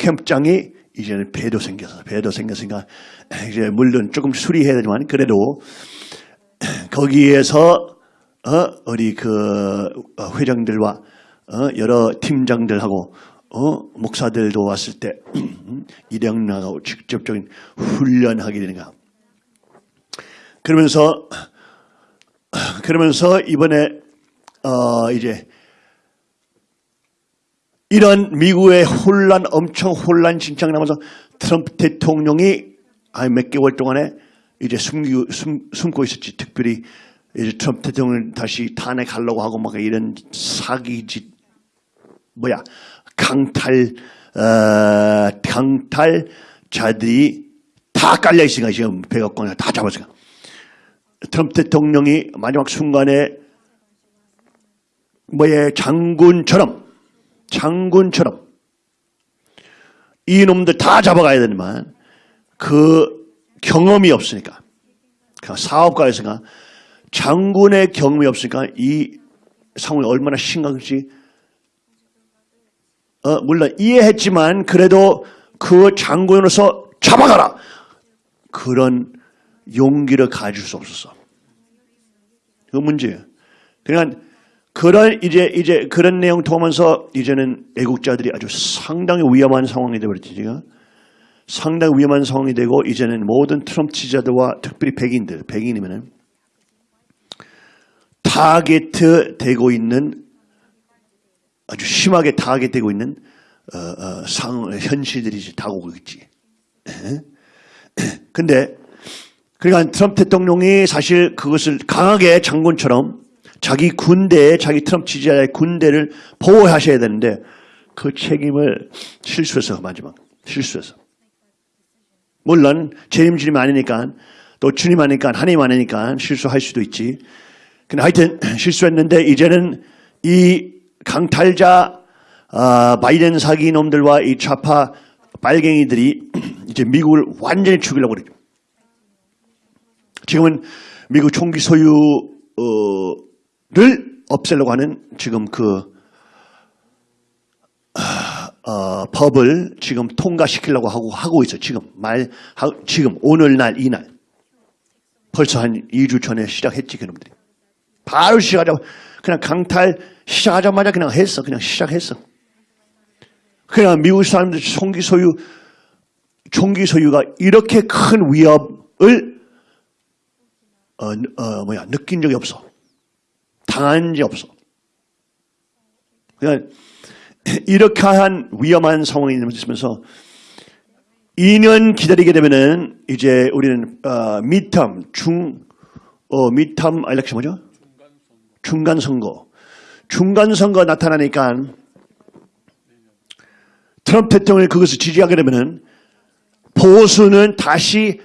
캠프장이 이제는 배도 생겨서 배도 생겼으니까 이제 물론 조금 수리해야 되지만 그래도 거기에서 어, 우리 그 어, 회장들과 어, 여러 팀장들하고 어, 목사들도 왔을 때 일양나가고 직접적인 훈련하게 되는 거야. 그러면서 그러면서 이번에 어, 이제 이런 미국의 혼란 엄청 혼란 진창 나면서 트럼프 대통령이 몇 개월 동안에 이제 숨기, 숨, 숨고 있었지. 특별히 이제 트럼프 대통령을 다시 탄핵하려고 하고 막 이런 사기짓 뭐야 강탈 어, 강탈자들이 다 깔려 있으니까 지금 백악관에 다 잡았으니까 트럼프 대통령이 마지막 순간에 뭐의 장군처럼 장군처럼 이놈들 다 잡아가야 되지만 그 경험이 없으니까 그 사업가에서가 장군의 경험이 없으니까 이 상황이 얼마나 심각한지 어, 물론 이해했지만 그래도 그 장군으로서 잡아가라 그런 용기를 가질 수 없었어. 그 문제예요. 그러니까 그런 이제 이제 그런 내용 통하면서 이제는 애국자들이 아주 상당히 위험한 상황이 되버렸지 지금 상당히 위험한 상황이 되고 이제는 모든 트럼프 지지자들과 특별히 백인들 백인이면은 타겟 되고 있는 아주 심하게 타겟 되고 있는 어, 어, 상 현실들이 다가오고 있지. 근데 그러니까 트럼프 대통령이 사실 그것을 강하게 장군처럼 자기 군대, 자기 트럼프 지지자의 군대를 보호하셔야 되는데 그 책임을 실수해서 마지막 실수해서 물론 재림주님 아니니까 또 주님 아니니까 하나님 아니니까 실수할 수도 있지. 근데 하여튼 실수했는데 이제는 이 강탈자 아, 바이든 사기 놈들과 이 좌파 빨갱이들이 이제 미국을 완전히 죽이려고 그러죠. 지금은 미국 총기 소유 를 없애려고 하는 지금 그 어, 법을 지금 통과시키려고 하고 하고 있어. 지금 말 하, 지금 오늘날 이날 벌써 한 2주 전에 시작했지 그놈들이. 바로 시작하자 그냥 강탈 시작하자마자 그냥 했어. 그냥 시작했어. 그냥 미국 사람들 총기 소유 총기 소유가 이렇게 큰 위협을 어, 어, 뭐야 느낀 적이 없어. 당한 적이 없어. 그냥 이렇게 한 위험한 상황이 있으면서 2년 기다리게 되면은 이제 우리는 어, midterm 중 어, midterm election 뭐죠? 중간 선거. 중간 선거 나타나니까 트럼프 대통령이 그것을 지지하게 되면은 보수는 다시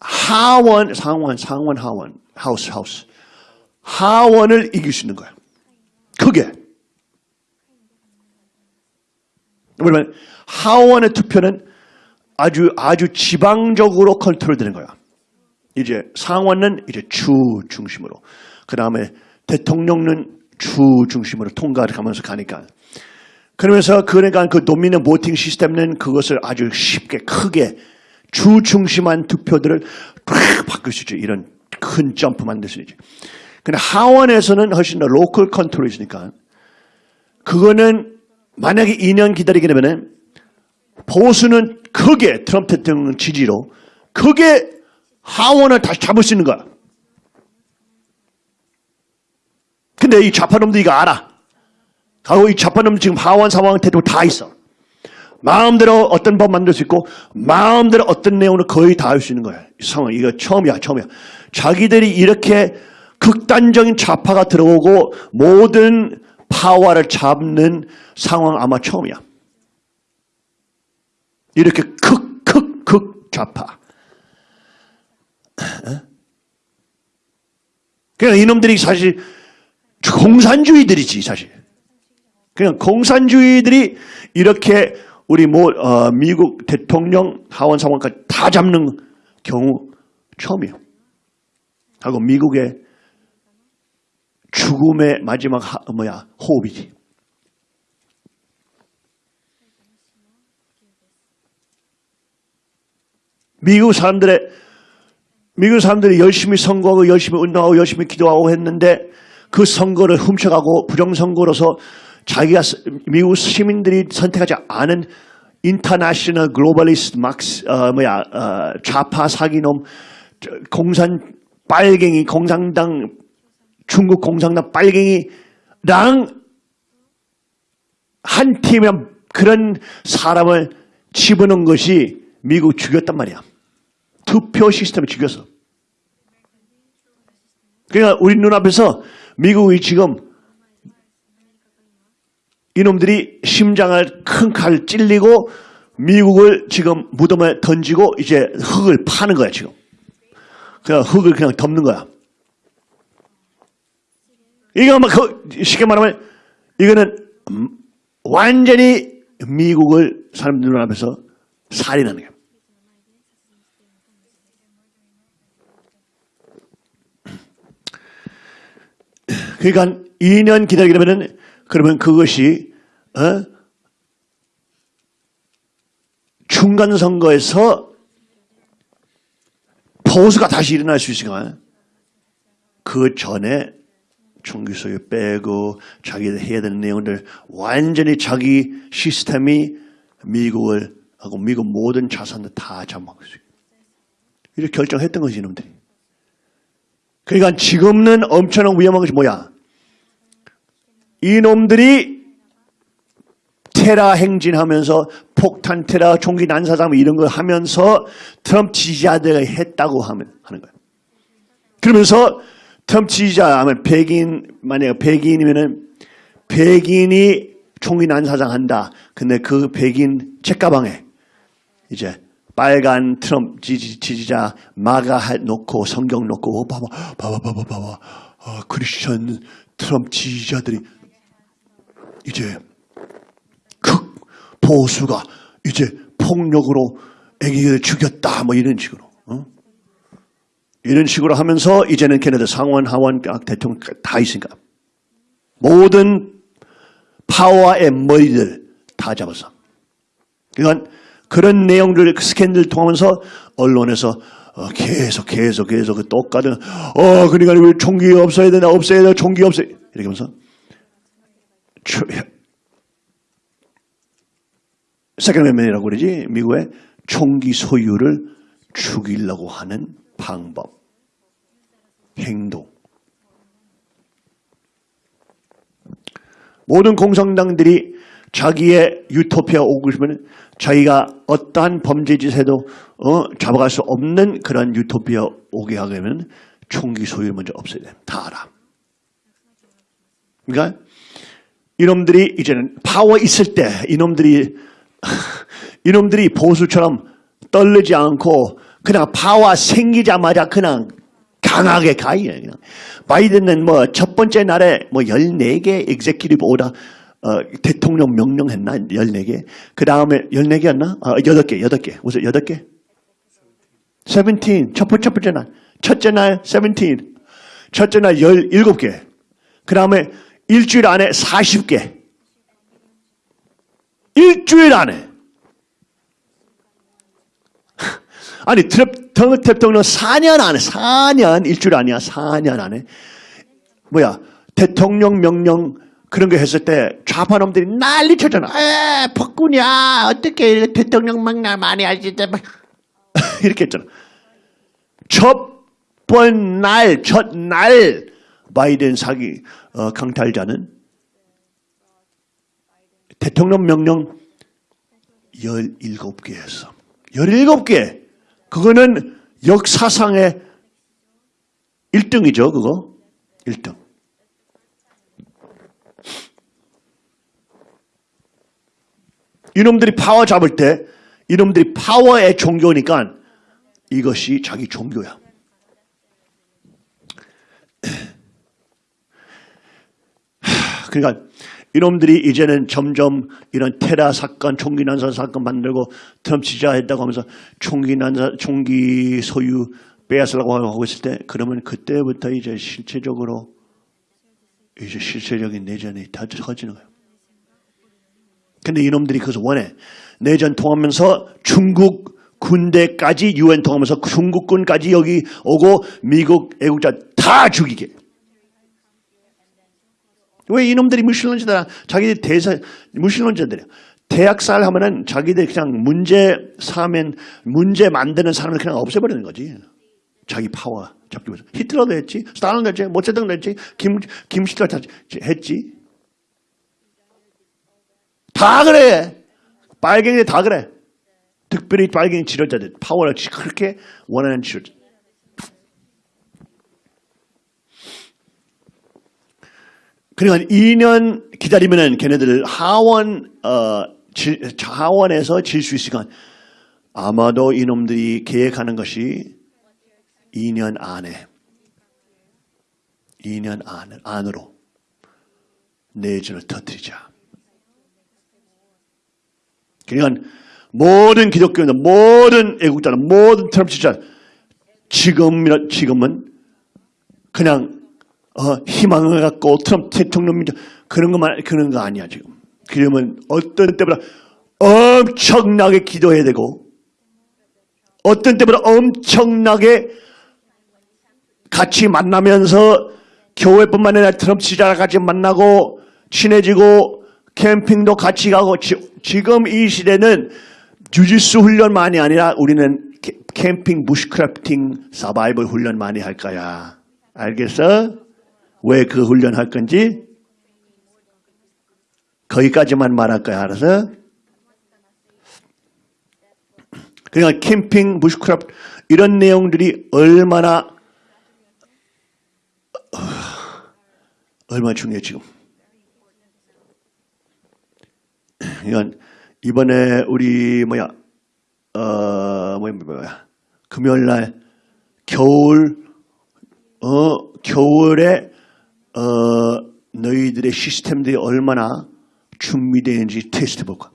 하원, 상원, 상원, 하원, 하우스, 하우스. 하원을 이길 수 있는 거야. 크게. 왜냐면 하원의 투표는 아주 아주 지방적으로 컨트롤되는 거야. 이제 상원은 이제 주 중심으로, 그 다음에 대통령은 주 중심으로 통과를 가면서 가니까. 그러면서 그러니까 그 Dominion voting 시스템은 그것을 아주 쉽게 크게 주 중심한 투표들을 팍 바꿀 수 있죠. 이런 큰 점프 만들 수 있죠. 근데 하원에서는 훨씬 더 local control이 있으니까 그거는 만약에 2년 기다리게 되면은 보수는 크게 트럼프 대통령 지지로 크게 하원을 다시 잡을 수 있는 거야. 근데 이 좌파놈들이 이거 알아. 하고 이 좌파놈들 지금 하원 상황 태도 다 있어. 마음대로 어떤 법 만들 수 있고 마음대로 어떤 내용을 거의 다 할 수 있는 거야. 이 상황 이거 처음이야 처음이야. 자기들이 이렇게 극단적인 좌파가 들어오고 모든 파워를 잡는 상황 아마 처음이야. 이렇게 극 극 극 좌파. 그냥 이놈들이 사실 공산주의들이지 사실. 그냥 공산주의들이 이렇게 우리 뭐 어, 미국 대통령 하원 상원까지 다 잡는 경우 처음이에요. 하고 미국의 죽음의 마지막 하, 뭐야 호흡이지. 미국 사람들의 미국 사람들이 열심히 선거하고 열심히 운동하고 열심히 기도하고 했는데 그 선거를 훔쳐가고 부정선거로서 자기가 스- 미국 시민들이 선택하지 않은 international globalist 막스 어, 뭐야 어, 좌파 사기놈 저, 공산 빨갱이 공산당 중국 공산당 빨갱이랑 한 팀의 그런 사람을 집어넣은 것이 미국 죽였단 말이야. 투표 시스템을 죽였어. 그러니까 우리 눈앞에서 미국이 지금 이놈들이 심장을 큰 칼 찔리고 미국을 지금 무덤에 던지고 이제 흙을 파는 거야 지금. 그냥 흙을 그냥 덮는 거야. 이거 막 그- 쉽게 말하면 이거는 음, 완전히 미국을 사람들 눈앞에서 살인하는 거야. 그러니까 2년 기다리게 되면은 그러면 그것이 어? 중간 선거에서 보수가 다시 일어날 수 있으니까 그 전에 총기 소유 빼고 자기들 해야 되는 내용들 완전히 자기 시스템이 미국을 하고 미국 모든 자산을 다 잡아먹을 수 있어요. 이렇게 결정했던 거지 이놈들이. 그러니까 지금은 엄청난 위험한 것이 뭐야? 이놈들이 테라 행진하면서 폭탄 테라 총기 난사장 이런 거 하면서 트럼프 지지자들이 했다고 하는 거예요. 그러면서 지지자 하면 백인 만약에 백인이면은 백인이 총기 난사장 한다. 근데 그 백인 책가방에 이제 빨간 트럼프 지지, 지지자 마가 해 놓고 성경 놓고 어, 봐봐 봐봐 봐봐 봐봐 아, 크리스천 트럼프 지지자들이 이제 극 보수가 이제 폭력으로 애기를 죽였다 뭐 이런 식으로 어? 이런 식으로 하면서 이제는 걔네들 상원 하원 각 대통령 다 있으니까 모든 파워의 머리들 다 잡았어. 그러니까 그런 내용들 스캔들 통하면서 언론에서 어, 계속 계속 계속 그 똑같은 어 그러니까 왜 총기 없어야 되나 없어야 되나 총기 없어야 이렇게 하면서 초- 세컨 맨이라고 그러지 미국의 총기 소유를 죽이려고 하는 방법 행동 모든 공산당들이 자기의 유토피아 오고 싶으면 자기가 어떠한 범죄짓에도 어, 잡아갈 수 없는 그런 유토피아 오게 하려면 총기 소유를 먼저 없애야 돼. 다 알아. 그러니까 이놈들이 이제는 파워 있을 때 이놈들이 이놈들이 보수처럼 떨리지 않고 그냥 파워 생기자마자 그냥 강하게 가요. 그냥. 바이든은 뭐 첫 번째 날에 뭐 14개 executive order 어, 대통령 명령했나? 14개. 그 다음에 14개였나? 아, 8개, 8개. 무슨 8개? 17. 첫 첫 번째 날. 첫째 날 17. 첫째 날 17개. 그 다음에 일주일 안에 40개. 일주일 안에. 아니, 대통령 4년 안에, 4년, 일주일 아니야, 4년 안에. 뭐야, 대통령 명령 그런 거 했을 때 좌파놈들이 난리 쳤잖아. 에, 폭군이야. 어떻게 대통령 명령 많이? 막 이렇게 했잖아. 첫번 날, 첫 날, 바이든 사기 어, 강탈자는 대통령 명령 17개 했어. 17개. 그거는 역사상의 1등이죠, 그거. 1등. 이놈들이 파워 잡을 때 이놈들이 파워의 종교니까 이것이 자기 종교야. 그러니까 이놈들이 이제는 점점 이런 테라 사건, 총기 난사 사건 만들고 트럼프 지지했다고 하면서 총기 난사, 총기 소유 빼앗으려고 하고 있을 때 그러면 그때부터 이제 실체적으로 이제 실체적인 내전이 다 터지는 거예요. 근데 이놈들이 그것을 원해. 내전 통하면서 중국 군대까지 유엔 통하면서 중국군까지 여기 오고 미국 애국자 다 죽이게. 왜 이놈들이 무신론자들 자기들 대사 무신론자들이야. 대학살 하면은 자기들 그냥 문제 사면 문제 만드는 사람을 그냥 없애버리는 거지. 자기 파워 잡기 위해서. 히틀러도 했지, 스탈린도 했지, 모체등도 했지, 김 김시틀 다 했지. 다 그래. 빨갱이 다 그래. 특별히 빨갱이 지도자들 파워를 그렇게 원하는 지도자. 그러니까 2년 기다리면은 걔네들 하원 어 질, 하원에서 질 수 있으니까 아마도 이놈들이 계획하는 것이 2년 안에 2년 안, 안으로 내전을 터뜨리자. 그러니까 모든 기독교인들, 모든 애국자는, 모든 트럼프 지자 지금 지금은 그냥 어, 희망을 갖고 트럼프 대통령 그런 것만 그런 거 아니야 지금. 그러면 어떤 때보다 엄청나게 기도해야 되고 어떤 때보다 엄청나게 같이 만나면서 교회뿐만 아니라 트럼프 지자랑 같이 만나고 친해지고 캠핑도 같이 가고 지, 지금 이 시대는 주짓수 훈련만이 아니라 우리는 캐- 캠핑 부시크래프팅 서바이벌 훈련 많이 할 거야. 알겠어? 왜 그 훈련 할 건지? 거기까지만 말할 거야. 알아서? 그러니까 캠핑 bushcraft 이런 내용들이 얼마나 어, 얼마나 중요해 지금. 이건 이번에 우리 뭐야 어 뭐야 뭐야 금요일 날 겨울 어 겨울에 어 너희들의 시스템들이 얼마나 준비되는지 테스트 볼까?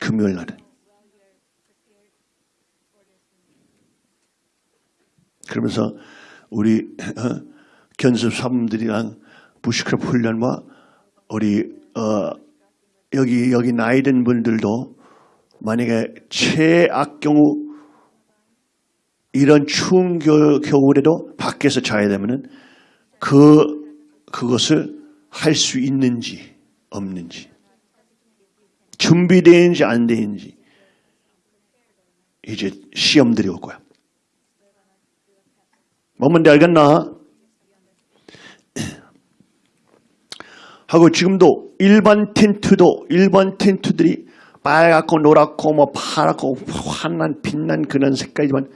금요일 날에 그러면서 우리 어, 견습 사범들이랑 부시크랩 훈련과 우리 어, 여기 여기 나이 든 분들도 만약에 최악 경우 이런 추운 겨, 겨울에도 밖에서 자야 되면은 그 그것을 할 수 있는지 없는지 준비되는지 안 되는지 이제 시험들이 올 거야. 뭔지 알겠나? 하고 지금도 일반 텐트도 일반 텐트들이 빨갛고 노랗고 뭐 파랗고 환한 빛난 그런 색깔이지만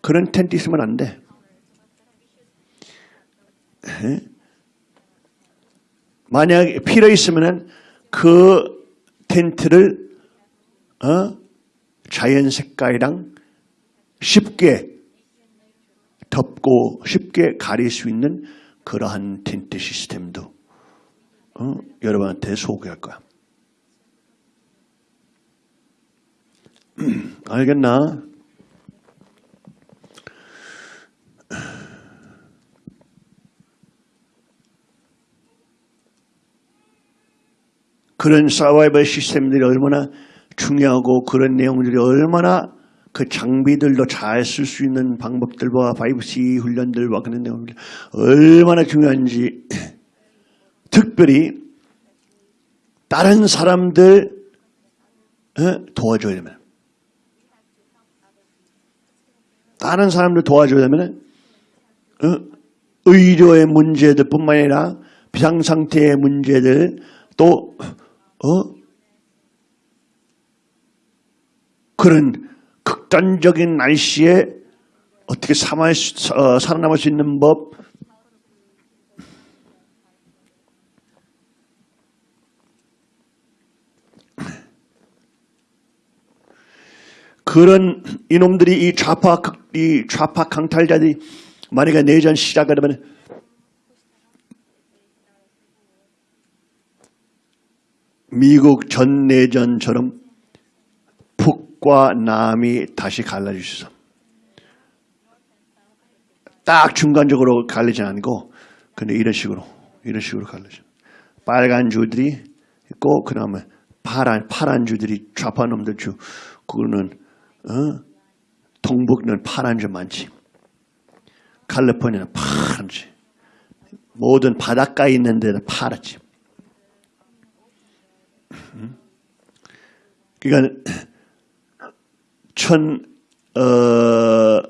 그런 텐트 있으면 안 돼. 에? 만약에 필요 있으면은 그 텐트를 어? 자연 색깔이랑 쉽게 덮고 쉽게 가릴 수 있는 그러한 텐트 시스템도 어? 여러분한테 소개할 거야. 알겠나? 그런 서바이벌 시스템들이 얼마나 중요하고 그런 내용들이 얼마나 그 장비들도 잘 쓸 수 있는 방법들과 5C 훈련들과 그런 내용들 얼마나 중요한지 특별히 다른 사람들 어? 도와줘야 되면 다른 사람들 도와줘야 되면 어? 의료의 문제들 뿐만 아니라 비상상태의 문제들 또 어? 그런 극단적인 날씨에 어떻게 살아남을 수, 어, 살아남을 수 있는 법 그런 이놈들이 이 좌파 극- 이 좌파 강탈자들이 만약에 내전 시작하려면 미국 전 내전처럼 북과 남이 다시 갈라지셔서 딱 중간적으로 갈리지 않고 근데 이런 식으로 이런 식으로 갈라져. 빨간 주들이 있고 그 다음에 파란 파란 주들이 좌파 놈들 주 그거는 어? 동북는 파란지 많지. 칼리포니아는 파란지. 모든 바닷가에 있는 데는 파랗지. 음. 그러니까 천, 어,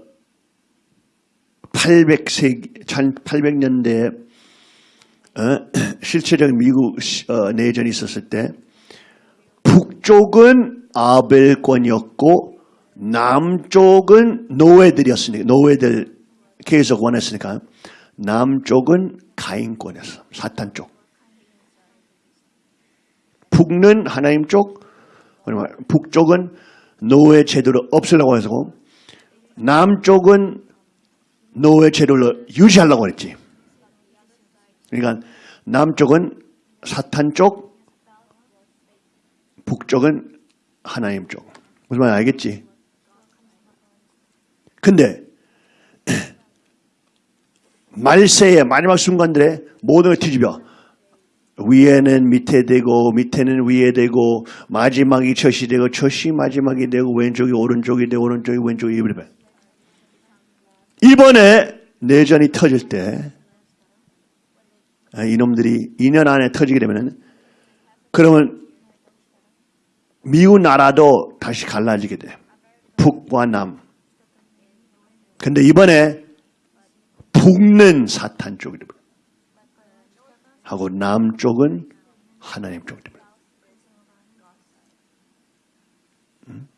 800세기, 1800년대에 어, 실체적인 미국 시- 어, 내전이 있었을 때 북쪽은 아벨권이었고 남쪽은 노예들이었으니까 노예들 계속 원했으니까 남쪽은 가인권이었어 사탄 쪽 북는 하나님 쪽 그러면 북쪽은 노예 제도를 없애려고 해서 남쪽은 노예 제도를 유지하려고 했지 그러니까 남쪽은 사탄 쪽 북쪽은 하나님 쪽. 무슨 말인지 알겠지? 근데 말세의 마지막 순간들에 모든 걸 뒤집어. 위에는 밑에 되고 밑에는 위에 되고 마지막이 첫이 되고 첫이 마지막이 되고 왼쪽이 오른쪽이 되고 오른쪽이 왼쪽이 이렇게. 이번에 내전이 터질 때 아, 이놈들이 2년 안에 터지게 되면 그러면 미국 나라도 다시 갈라지게 돼. 북과 남. 근데 이번에 북는 사탄 쪽이 돼. 하고 남쪽은 하나님 돼. 음?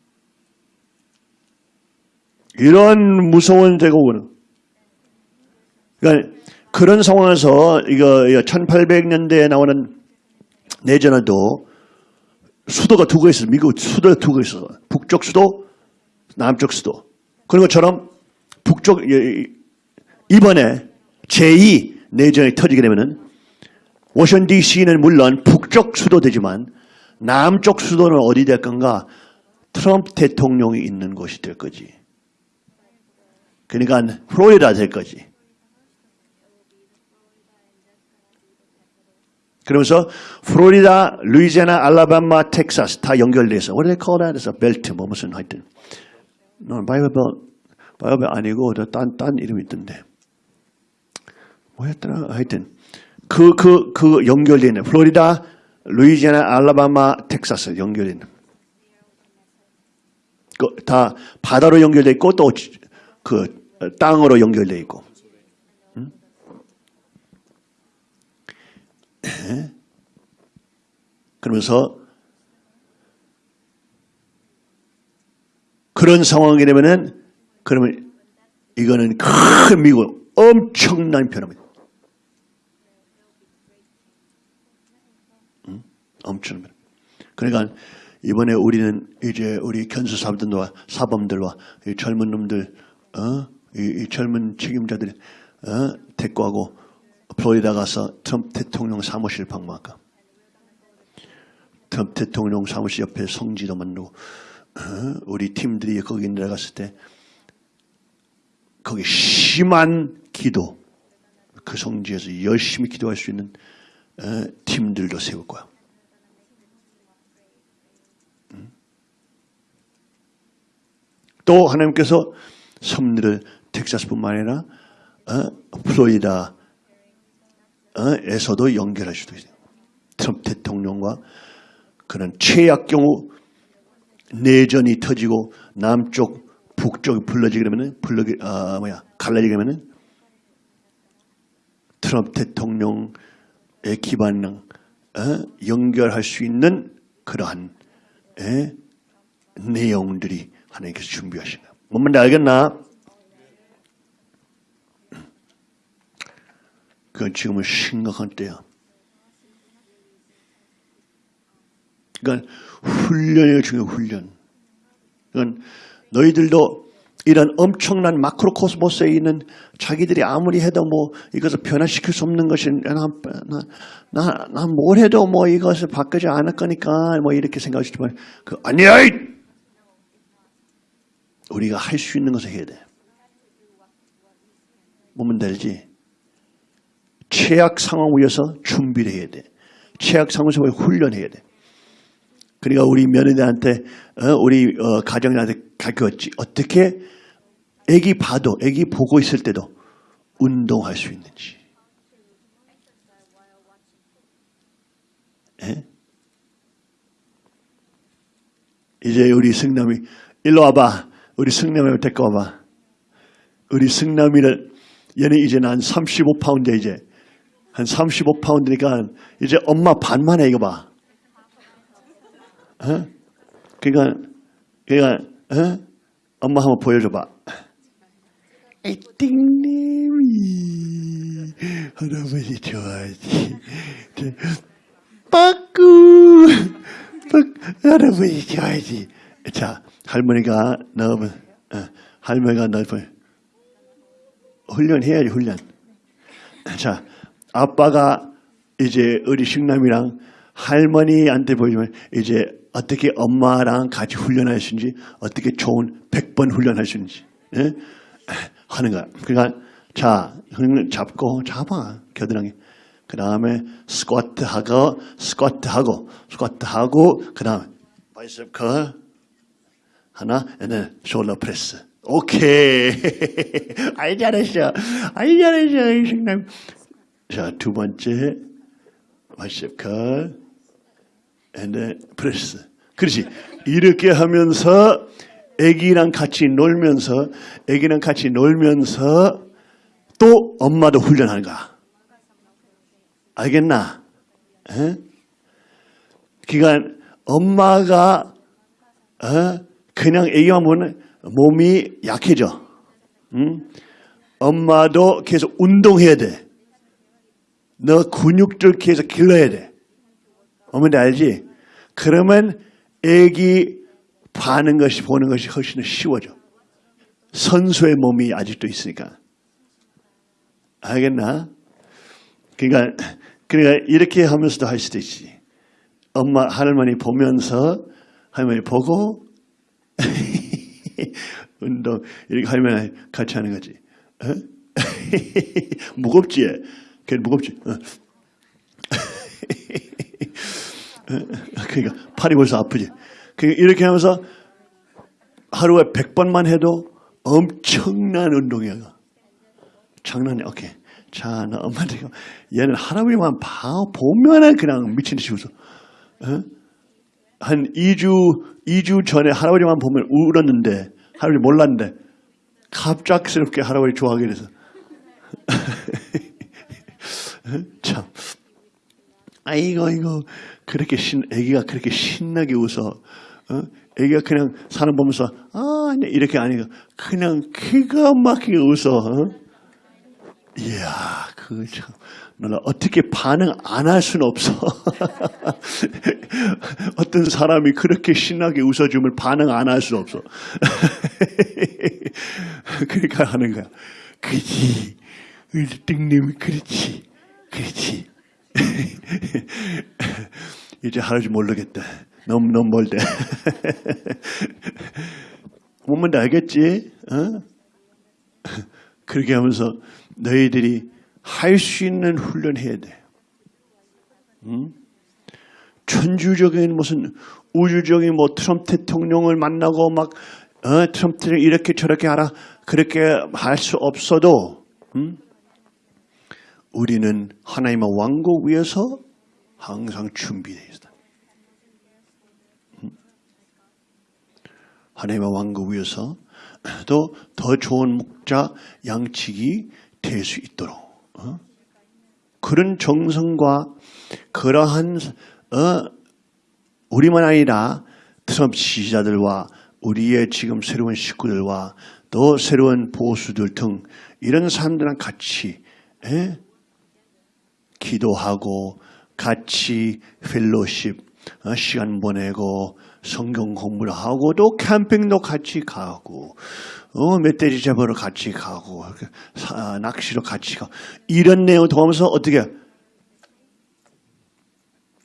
이런 무서운 제국은 그러니까 그런 상황에서 이거 1800년대에 나오는 내전에도 수도가 두 개 있어요. 미국 수도가 두 개 있어요. 북쪽 수도, 남쪽 수도. 그런 것처럼 북쪽 이번에 제2 내전이 터지게 되면은 워싱턴 DC는 물론 북쪽 수도 되지만 남쪽 수도는 어디 될 건가? 트럼프 대통령이 있는 곳이 될 거지. 그러니까 플로리다 될 거지. 그러면서 플로리다, 루이지애나, 알라바마, 텍사스 다 연결돼서 what do they call that? 벨트 뭐 무슨 하여튼 너 바이블 바이블 아니고 딴 딴 이름이 있던데 뭐였더라? 하여튼 그 그 그 연결돼 있는 플로리다, 루이지애나, 알라바마, 텍사스 연결돼 있는. 그 다 바다로 연결돼 있고 또 그 땅으로 연결돼 있고. 그러면서 그런 상황이 되면은 그러면 이거는 큰 미국 엄청난 변화입니다. 엄청난 변화. 그러니까 이번에 우리는 이제 우리 견수 사범들과 사범들과 이 젊은 놈들, 어? 이, 이 젊은 책임자들 어? 데리고 하고 플로리다 가서 트럼프 대통령 사무실 방문할까? 트럼프 대통령 사무실 옆에 성지도 만들고 어? 우리 팀들이 거기 내려갔을 때 거기 심한 기도 그 성지에서 열심히 기도할 수 있는 어? 팀들도 세울 거야. 또 하나님께서 섭리를 텍사스뿐만 아니라 어? 플로리다 에서도 연결할 수도 있어요. 트럼프 대통령과 그런 최악 경우 내전이 터지고 남쪽 북쪽이 불러지게 되면은 불러기 아 뭐야 갈라지게 되면은 트럼프 대통령의 기반을 어? 연결할 수 있는 그러한 에? 내용들이 하나님께서 준비하신 거야. 뭔 말인지 알겠나? 그건 지금은 심각한 때야. 그러니까 훈련이 중요해 훈련. 그건 너희들도 이런 엄청난 마크로코스모스에 있는 자기들이 아무리 해도 뭐 이것을 변화시킬 수 없는 것이 나나나뭘 해도 뭐 이것을 바꾸지 않을 거니까 뭐 이렇게 생각하시지만 그 아니야 이! 우리가 할 수 있는 것을 해야 돼. 뭐면 되지? 최악 상황 위해서 준비를 해야 돼. 최악 상황에서 훈련해야 돼. 그러니까 우리 며느리한테 어, 우리 어, 가정한테 가르쳤지 어떻게 아기 봐도 아기 보고 있을 때도 운동할 수 있는지. 예? 이제 우리 승남이 일로 와봐. 우리 승남이 데리고 와봐. 우리 승남이를 얘는 이제 한 35파운드 이제 한 35파운드니까 이제 엄마 반만 해 이거 봐. 어? 그러니까 그러니까 어? 엄마 한번 보여줘봐. 띵님이 할아버지 좋아하지. 빠꾸 빠- 할아버지 좋아하지. 자 할머니가 너무 어, 할머니가 넓은 훈련해야지 훈련. 자 아빠가 이제 우리 식남이랑 할머니한테 보이면 이제 어떻게 엄마랑 같이 훈련할 수 있는지 어떻게 좋은 100번 훈련할 수 있는지 예? 하는 거야. 그러니까 자흔 잡고 잡아 겨드랑이. 그 다음에 스쿼트 하고 스쿼트 하고 스쿼트 하고 그 다음에 bicep curl 하나, and shoulder press. 오케이. 아이 잘했어. 아이 잘했어. 이 식남. 자, 두 번째 bicep curl and press. 그렇지. 이렇게 하면서 애기랑 같이 놀면서 애기랑 같이 놀면서 또 엄마도 훈련하는 거야. 알겠나? 에? 그러니까 엄마가 어? 그냥 애기만 보면 몸이 약해져. 응? 엄마도 계속 운동해야 돼. 너 근육들 계속 길러야 돼. 어머니 알지? 그러면 애기 봐는 것이 보는 것이 훨씬 쉬워져. 선수의 몸이 아직도 있으니까. 알겠나? 그러니까, 그러니까 이렇게 하면서도 할 수도 있지. 엄마, 할머니 보면서 할머니 보고 운동 이렇게 할머니 같이 하는 거지. 어? 무겁지? 걔 무겁지? 어. 그러니까 팔이 벌써 아프지. 그러니까 이렇게 하면서 하루에 100번만 해도 엄청난 운동이야. 장난이 오케이. 자, 나 엄마한테 얘는 할아버지만 봐 보면은 그냥 미친 듯이 웃어. 어? 한 2주 2주 전에 할아버지만 보면 울었는데 할아버지 몰랐는데 갑작스럽게 할아버지 좋아하게 돼서. 참. 아이고 이거 그렇게 신 애기가 그렇게 신나게 웃어. 어? 애기가 그냥 사람 보면서 아 이렇게 아니고 그냥 기가 막히게 웃어. 어? 이야 그참 너는 어떻게 반응 안 할 수는 없어 어떤 사람이 그렇게 신나게 웃어주면 반응 안 할 수 없어 그러니까 하는 거야 그지 우리 그렇지 그렇지 이제 할아버지 모르겠다. 너무 너무 멀대. 뭔 알겠지? 어? 그렇게 하면서 너희들이 할 수 있는 훈련해야 돼. 응? 천주적인 무슨 우주적인 뭐 트럼프 대통령을 만나고 막 어, 트럼프를 이렇게 저렇게 하라 그렇게 할 수 없어도 응? 우리는 하나님의 왕국 위에서 항상 준비되어 있다. 음? 하나님의 왕국 위에서 또더 좋은 목자 양측이 될수 있도록 어? 그런 정성과 그러한 어, 우리만 아니라 트럼프 지지자들과 우리의 지금 새로운 식구들과 또 새로운 보수들 등 이런 사람들랑 같이 에? 기도하고 같이 펠로십 어, 시간 보내고 성경 공부를 하고 또 캠핑도 같이 가고 어, 멧돼지 잡으러 같이 가고 사- 낚시로 같이 가고 이런 내용을 통하면서 어떻게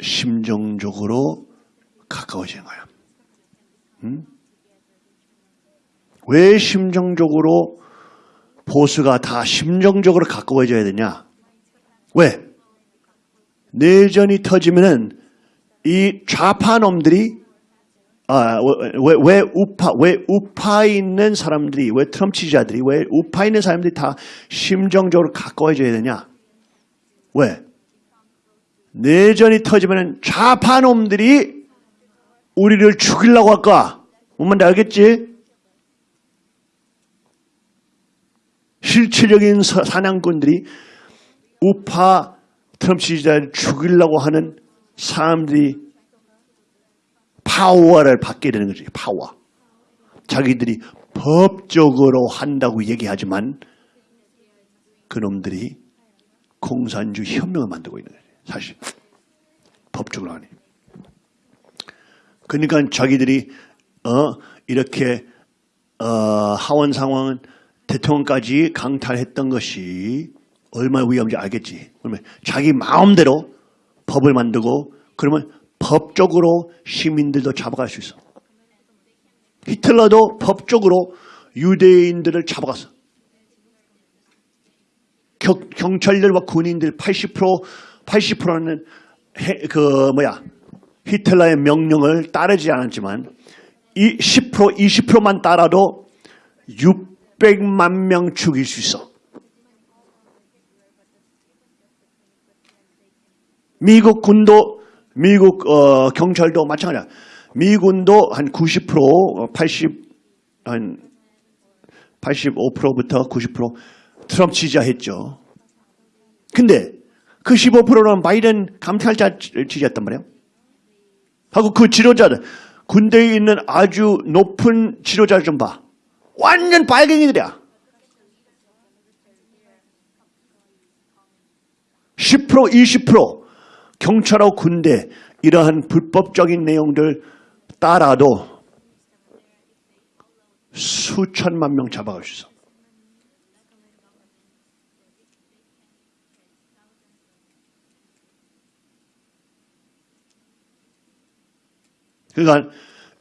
심정적으로 가까워지는. 응? 왜 심정적으로 보수가 다 심정적으로 가까워져야 되냐? 왜? 내전이 터지면은 이 좌파 놈들이 아, 왜, 왜 우파, 왜 우파 있는 사람들이, 왜 트럼프 지지자들이, 왜 우파 있는 사람들이 다 심정적으로 가까워져야 되냐? 왜? 내전이 터지면 좌파 놈들이 우리를 죽이려고 할까? 뭔 말인지 알겠지? 실체적인 사- 사냥꾼들이 우파 트럼프 지지자를 죽이려고 하는 사람들이 파워를 받게 되는 거지. 파워. 자기들이 법적으로 한다고 얘기하지만 그놈들이 공산주 혁명을 만들고 있는 거지. 사실 법적으로 하니. 그러니까 자기들이 어 이렇게 어 하원 상황은 대통령까지 강탈했던 것이 얼마나 위험한지 알겠지. 그러면 자기 마음대로 법을 만들고 그러면 법적으로 시민들도 잡아갈 수 있어. 히틀러도 법적으로 유대인들을 잡아갔어. 경, 경찰들과 군인들 80% 80%는 그 뭐야 히틀러의 명령을 따르지 않았지만 이 10% 20%만 따라도 600만 명 죽일 수 있어. 미국 군도 미국 어, 경찰도 마찬가지야. 미군도 한 90%, 80, 한 85%부터 90% 트럼프 지지했죠. 근데 그 15%는 바이든 감찰자 지지했단 말이에요. 하고 그 지도자들, 군대에 있는 아주 높은 지도자를 좀 봐. 완전 빨갱이들이야. 10% 20% 경찰하고 군대 이러한 불법적인 내용들 따라도 수천만 명 잡아갈 수 있어. 그러니까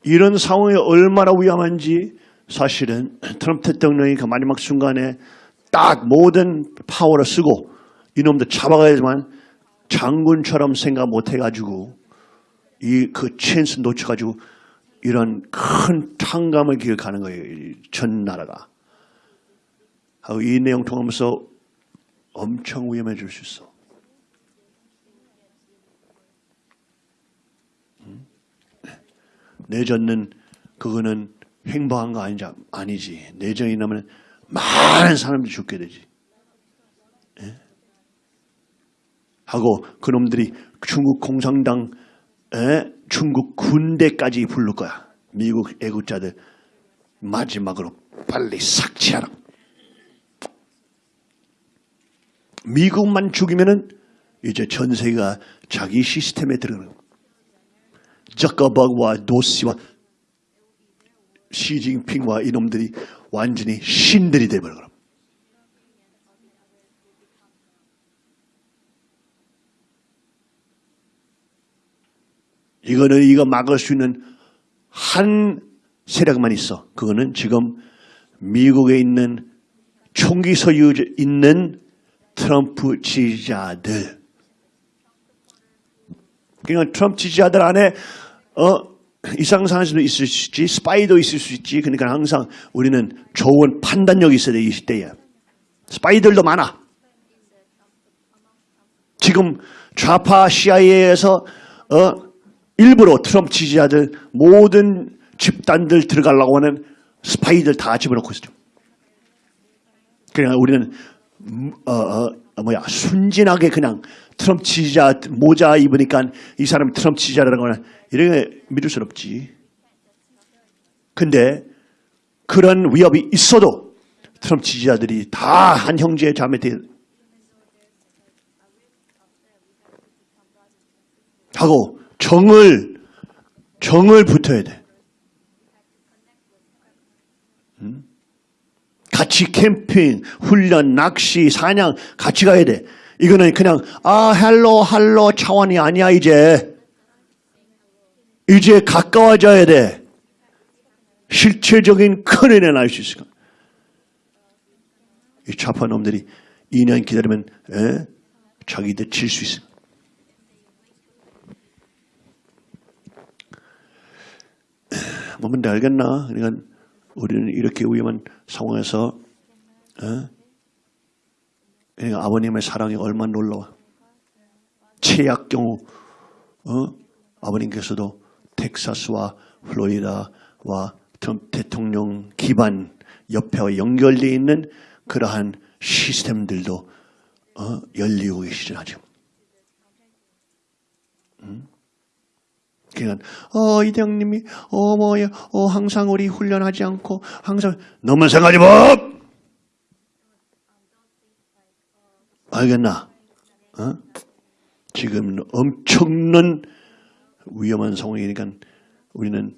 이런 상황이 얼마나 위험한지 사실은 트럼프 대통령이 그 마지막 순간에 딱 모든 파워를 쓰고 이놈들 잡아가야지만 장군처럼 생각 못 해가지고 이 그 찬스 놓쳐가지고 이런 큰 탕감을 기억하는 거예요. 이전 나라가. 이 내용 통하면서 엄청 위험해질 수 있어. 음? 내전은 그거는 행복한 거 아니지. 내전이 나면 많은 사람들이 죽게 되지. 하고 그놈들이 중국 공산당, 에? 중국 군대까지 부를 거야. 미국 애국자들 마지막으로 빨리 삭제하라. 미국만 죽이면은 이제 전 세계가 자기 시스템에 들어가는 거야. 저커버그와 도시와 시진핑과 이놈들이 완전히 신들이 돼버려. 이거는 이거 막을 수 있는 한 세력만 있어. 그거는 지금 미국에 있는 총기 소유 있는 트럼프 지지자들. 그러니까 트럼프 지지자들 안에 어 이상상할 수도 있을 수 있지, 스파이도 있을 수 있지. 그러니까 항상 우리는 좋은 판단력이 있어야 돼, 이 시대에. 스파이들도 많아. 지금 좌파 CIA에서 어, 일부러 트럼프 지지자들 모든 집단들 들어가려고 하는 스파이들 다 집어넣고 있어요. 그러니까 우리는 음, 어, 어, 뭐야 순진하게 그냥 트럼프 지지자 모자 입으니까 이 사람이 트럼프 지지자라는 거는 이런 게 믿을 수 없지. 근데 그런 위협이 있어도 트럼프 지지자들이 다 한 형제 자매 돼 하고 정을 정을 붙어야 돼. 음? 같이 캠핑, 훈련, 낚시, 사냥 같이 가야 돼. 이거는 그냥 아 hello hello 차원이 아니야 이제. 이제 가까워져야 돼. 실체적인 큰 은혜 날 수 있을 거야. 이 좌파 놈들이 2년 기다리면 에? 자기들 질수 있어. 뭔데 알겠나? 그러니까 우리는 이렇게 위험한 상황에서 어? 그러니까 아버님의 사랑이 얼마나 놀라워. 최악 경우 어? 아버님께서도 텍사스와 플로리다와 트럼프 대통령 기반 옆에 연결되어 있는 그러한 시스템들도 어? 열리고 계시잖아 지금. 그러니까 어 이대형님이 어 뭐야 어 항상 우리 훈련하지 않고 항상 너만 생각하지 마. 알겠나? 어? 지금 엄청난 위험한 상황이니까 우리는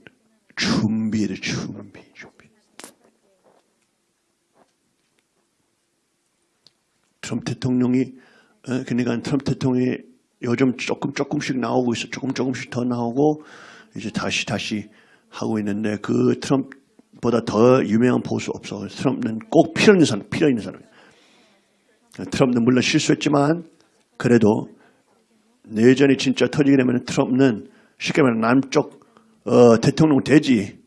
준비를 준비 준비. 트럼프 대통령이 어, 그러니까 트럼프 대통령이 요즘 조금 조금씩 나오고 있어. 조금 조금씩 더 나오고 이제 다시 다시 하고 있는데 그 트럼프보다 더 유명한 보수 없어. 트럼프는 꼭 필요 있는 사람, 필요 있는 사람. 트럼프는 물론 실수했지만 그래도 내전이 진짜 터지게 되면 트럼프는 쉽게 말하면 남쪽 어, 대통령 되지.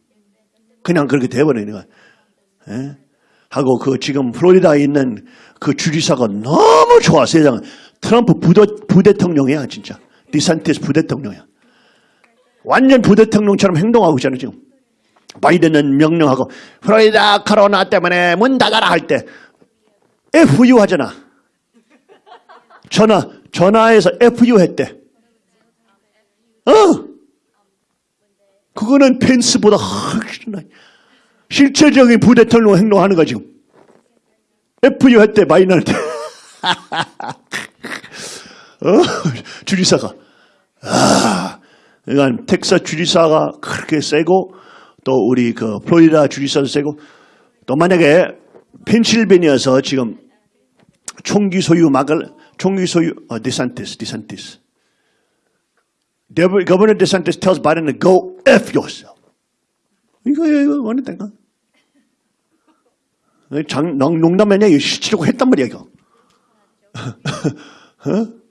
그냥 그렇게 돼버리는 거야. 예? 하고 그 지금 플로리다에 있는 그 주지사가 너무 좋아 세상 트럼프 부대, 부대통령이야 진짜. 디산티스 부대통령이야. 완전 부대통령처럼 행동하고 있잖아 지금. 바이든은 명령하고 플로리다 코로나 때문에 문 닫아라 할 때 FU 하잖아. 전화 전화해서 FU 했대. 어? 그거는 펜스보다 훨씬 나 실체적인 부대통령 행동하는 거 지금. FU 했대 바이든 할 때. 어? 주지사가. 아, 그러니까 텍사스 주지사가 그렇게 세고 또 우리 그 플로리다 주지사도 세고 또 만약에 펜실베니아에서 지금 총기 소유 막을 총기 소유 어, 디산티스 디산티스 Governor DeSantis tells Biden to go F yourself. 이거, 이거, 원했다니까. 장, 농- 농담 아니야. 이거 실치려고 했단 말이야, 이거. 어?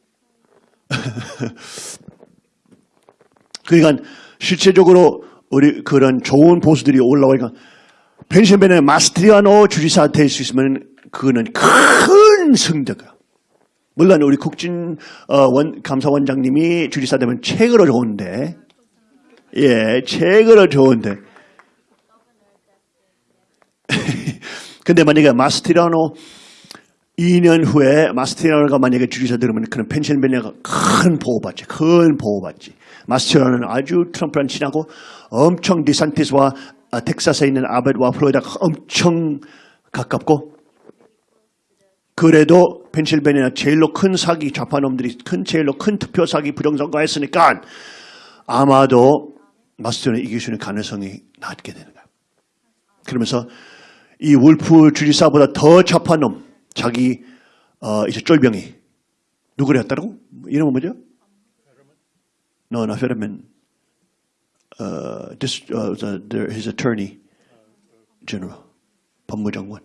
그러니까 실제적으로 우리 그런 좋은 보수들이 올라오니까 펜실베니아 마스트리아노 주지사 될 수 있으면 그거는 큰 승자가. 물론 우리 국진 어, 원, 감사원장님이 주지사 되면 책으로 좋은데, 예, 책으로 좋은데. 근데 만약에 마스티라노 2년 후에 마스티라노가 만약에 주지사 되면 그는 펜실베니아가 큰 보호받지, 큰 보호받지. 마스티라노는 아주 트럼프랑 친하고 엄청 디산티스와 아, 텍사스에 있는 아벳과 플로리다가 엄청 가깝고 그래도 펜실베니아 제일로 큰 사기 좌파놈들이 큰 제일로 큰 투표 사기 부정선거 했으니까 아마도 마스터는 이길 수 있는 가능성이 낮게 되는 거야. 그러면서 이 울프 주지사보다 더 좌파놈 자기 어, 이제 쫄병이 누구를 했다고? 이름은 뭐죠? No, not Fetterman. Uh, this, uh, the, his attorney general, 법무장관.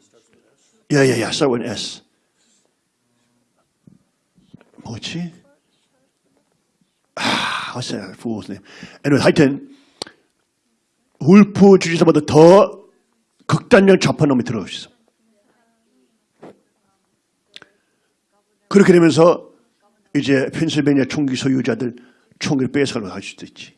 Yeah, yeah, yeah. Start with an S. 뭐지? 아, what's that fool's name? anyway, 하여튼 울프 주지사보다 더 극단적 좌파놈이 들어가 있어. 그렇게 되면서 이제 펜실베니아 총기 소유자들 총기를 뺏어가려고 할 수도 있지.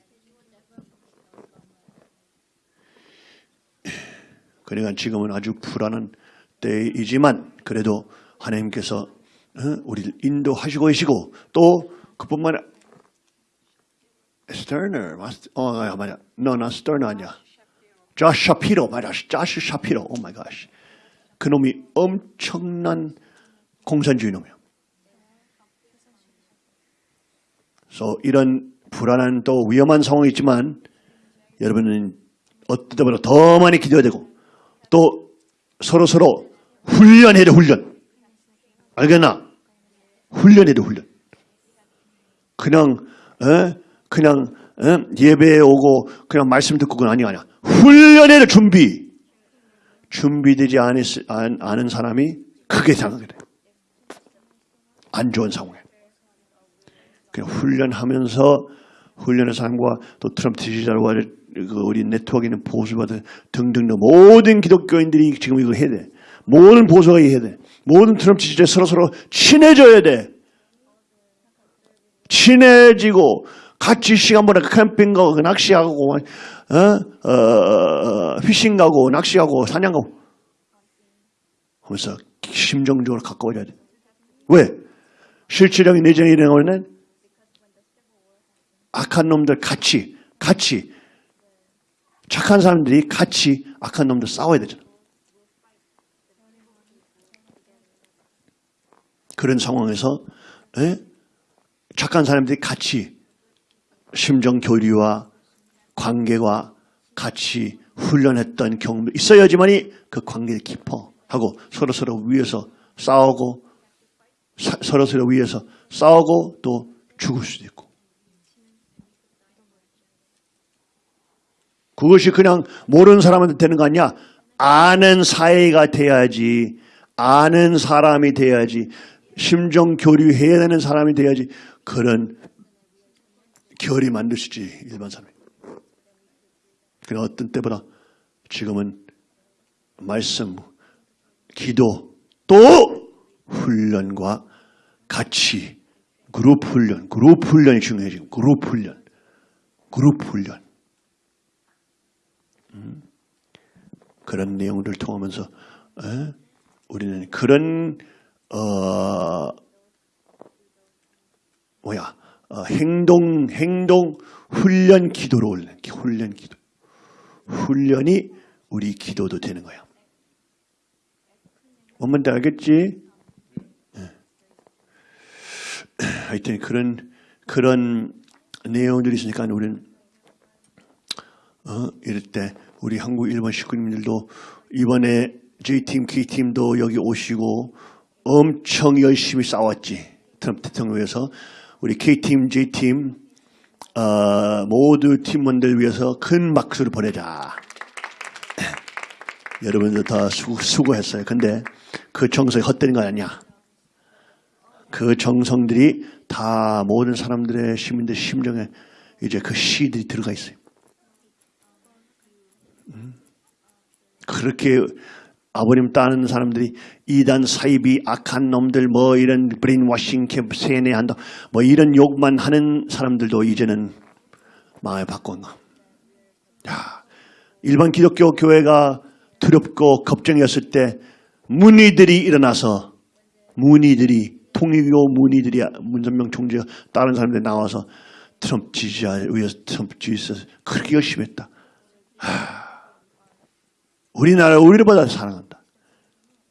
그러니까 지금은 아주 불안한 때이지만 그래도 하나님께서 어? 우리를 인도하시고 계시고 또 그뿐만 아니라 스터너 어 아, 맞아. 너나 스터너 아니야. 조시 샤피로 맞아. 조시 샤피로 oh my God 그놈이 엄청난 공산주의 놈이야 그래서 이런 불안한 또 위험한 상황이 있지만 여러분은 어떤 때보다 더 많이 기도해야 되고 또 서로 서로 훈련해야 돼 훈련 알겠나? 훈련해야 돼 훈련 그냥 에? 그냥 에? 예배에 오고 그냥 말씀 듣고 그건 아니 아니야 훈련해야 돼 준비 준비되지 않은, 사람이 크게 당하게 돼안 좋은 상황에 그냥 훈련하면서 훈련의 사람과 또 트럼프 지지자와 그 우리 네트워크에 있는 보수받은 등등등 모든 기독교인들이 지금 이거 해야 돼. 모든 보수가 해야 돼. 모든 트럼프 지지자 서로 서로 친해져야 돼. 친해지고 같이 시간 보내 캠핑 가고 그 낚시하고 어? 어, 어, 피싱 가고 낚시 가고 사냥 가고 하면서 심정적으로 가까워져야 돼. 왜? 실질적인 내전이 일어나면 악한 놈들 같이 같이 착한 사람들이 같이 악한 놈들 싸워야 되잖아. 그런 상황에서 에? 착한 사람들이 같이 심정 교류와 관계와 같이 훈련했던 경험도 있어야지만이 그 관계를 깊어 하고 서로 서로 위해서 싸우고 사- 서로 서로 위해서 싸우고 또 죽을 수도 있고 그것이 그냥 모르는 사람한테 되는 거 아니야. 아는 사이가 돼야지. 아는 사람이 돼야지. 심정 교류해야 되는 사람이 돼야지. 그런 결이 만드시지 일반 사람이. 그러나 어떤 때보다 지금은 말씀, 기도, 또 훈련과 같이 그룹 훈련, 그룹 훈련이 중요해 지금. 그룹 훈련, 그룹 훈련. 그런 내용들을 통하면서 에? 우리는 그런 어 뭐야 어, 행동 행동 훈련 기도로 올려 훈련 기도 훈련이 우리 기도도 되는 거야. 뭔 말인지 알겠지? 예. 하여튼 그런 그런 내용들이 있으니까 우리는 어, 이럴 때 우리 한국 일본 식구님들도 이번에 J팀, K팀도 여기 오시고 엄청 열심히 싸웠지. 트럼프 대통령 위해서 우리 K팀, J팀 어, 모두 팀원들 위해서 큰 박수를 보내자. 여러분들 다 수, 수고했어요. 근데 그 정성이 헛되는 거 아니야. 그 정성들이 다 모든 사람들의 시민들 심정에 이제 그 시들이 들어가 있어요. 음. 그렇게 아버님 따는 사람들이 이단 사이비 악한 놈들 뭐 이런 brainwashing 캠프 세뇌한다 뭐 이런 욕만 하는 사람들도 이제는 마음을 바꾼 거. 야, 일반 기독교 교회가 두렵고 걱정이었을 때 문의들이 일어나서 문의들이 통일교 문의들이 문선명 총재가 다른 사람들 나와서 트럼프 지지자 위해서 트럼프 지지자 그렇게 열심히 했다. 우리나라 우리보다 사랑한다.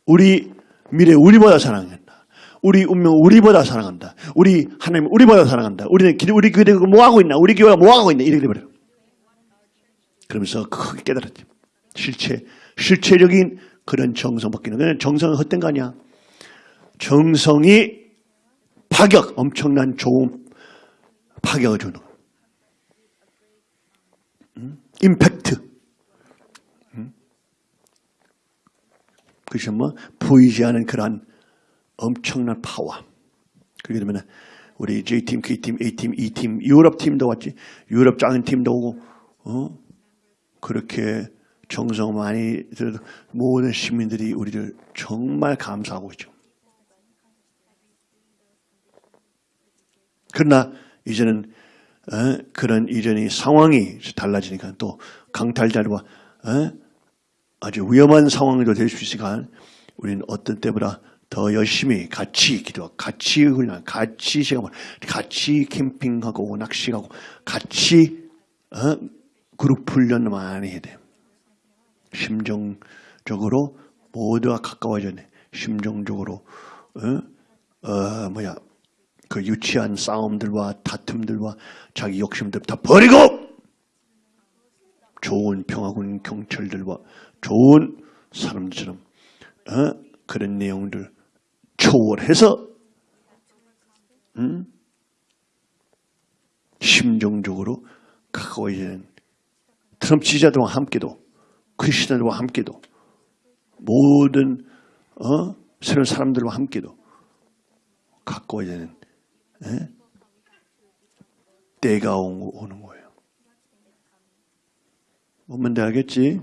우리 미래 우리보다 사랑한다. 우리 운명 우리보다 사랑한다. 우리 하나님 우리보다 사랑한다. 우리는 기- 우리 교회 뭐 하고 있나? 우리 교회가 뭐 하고 있나? 이렇게 돼버려. 그러면서 크게 깨달았지. 실체 실체적인 그런 정성 받기는 그냥 정성은 헛된 거 아니야. 정성이 파격 엄청난 좋은 파격을 주는 거. 음? 임팩트. 그것이 뭐 보이지 않은 그러한 엄청난 파워. 그렇게 되면 우리 J팀, K팀, A팀, E팀, 유럽 팀도 왔지. 유럽 작은 팀도 오고 어? 그렇게 정성 많이 들어도 모든 시민들이 우리를 정말 감사하고 있죠. 그러나 이제는 어? 그런 이전이 상황이 달라지니까 또 강탈자들과 어? 아주 위험한 상황도 될 수 있으니까 우리는 어떤 때보다 더 열심히 같이 기도, 같이 훈련, 같이 시간, 보내, 같이 캠핑하고 낚시하고 같이 어? 그룹 훈련 많이 해야 돼. 심정적으로 모두와 가까워져야 돼. 심정적으로 어? 어, 뭐야 그 유치한 싸움들과 다툼들과 자기 욕심들 다 버리고 좋은 평화군 경찰들과 좋은 사람들처럼 어? 그런 내용들 초월해서 음? 심정적으로 가까워지는 트럼프 지지자들과 함께도 크리스천들과 함께도 모든 어? 새로운 사람들과 함께도 가까워지는 에? 때가 오- 오는 거예요. 뭔 말인지 알겠지?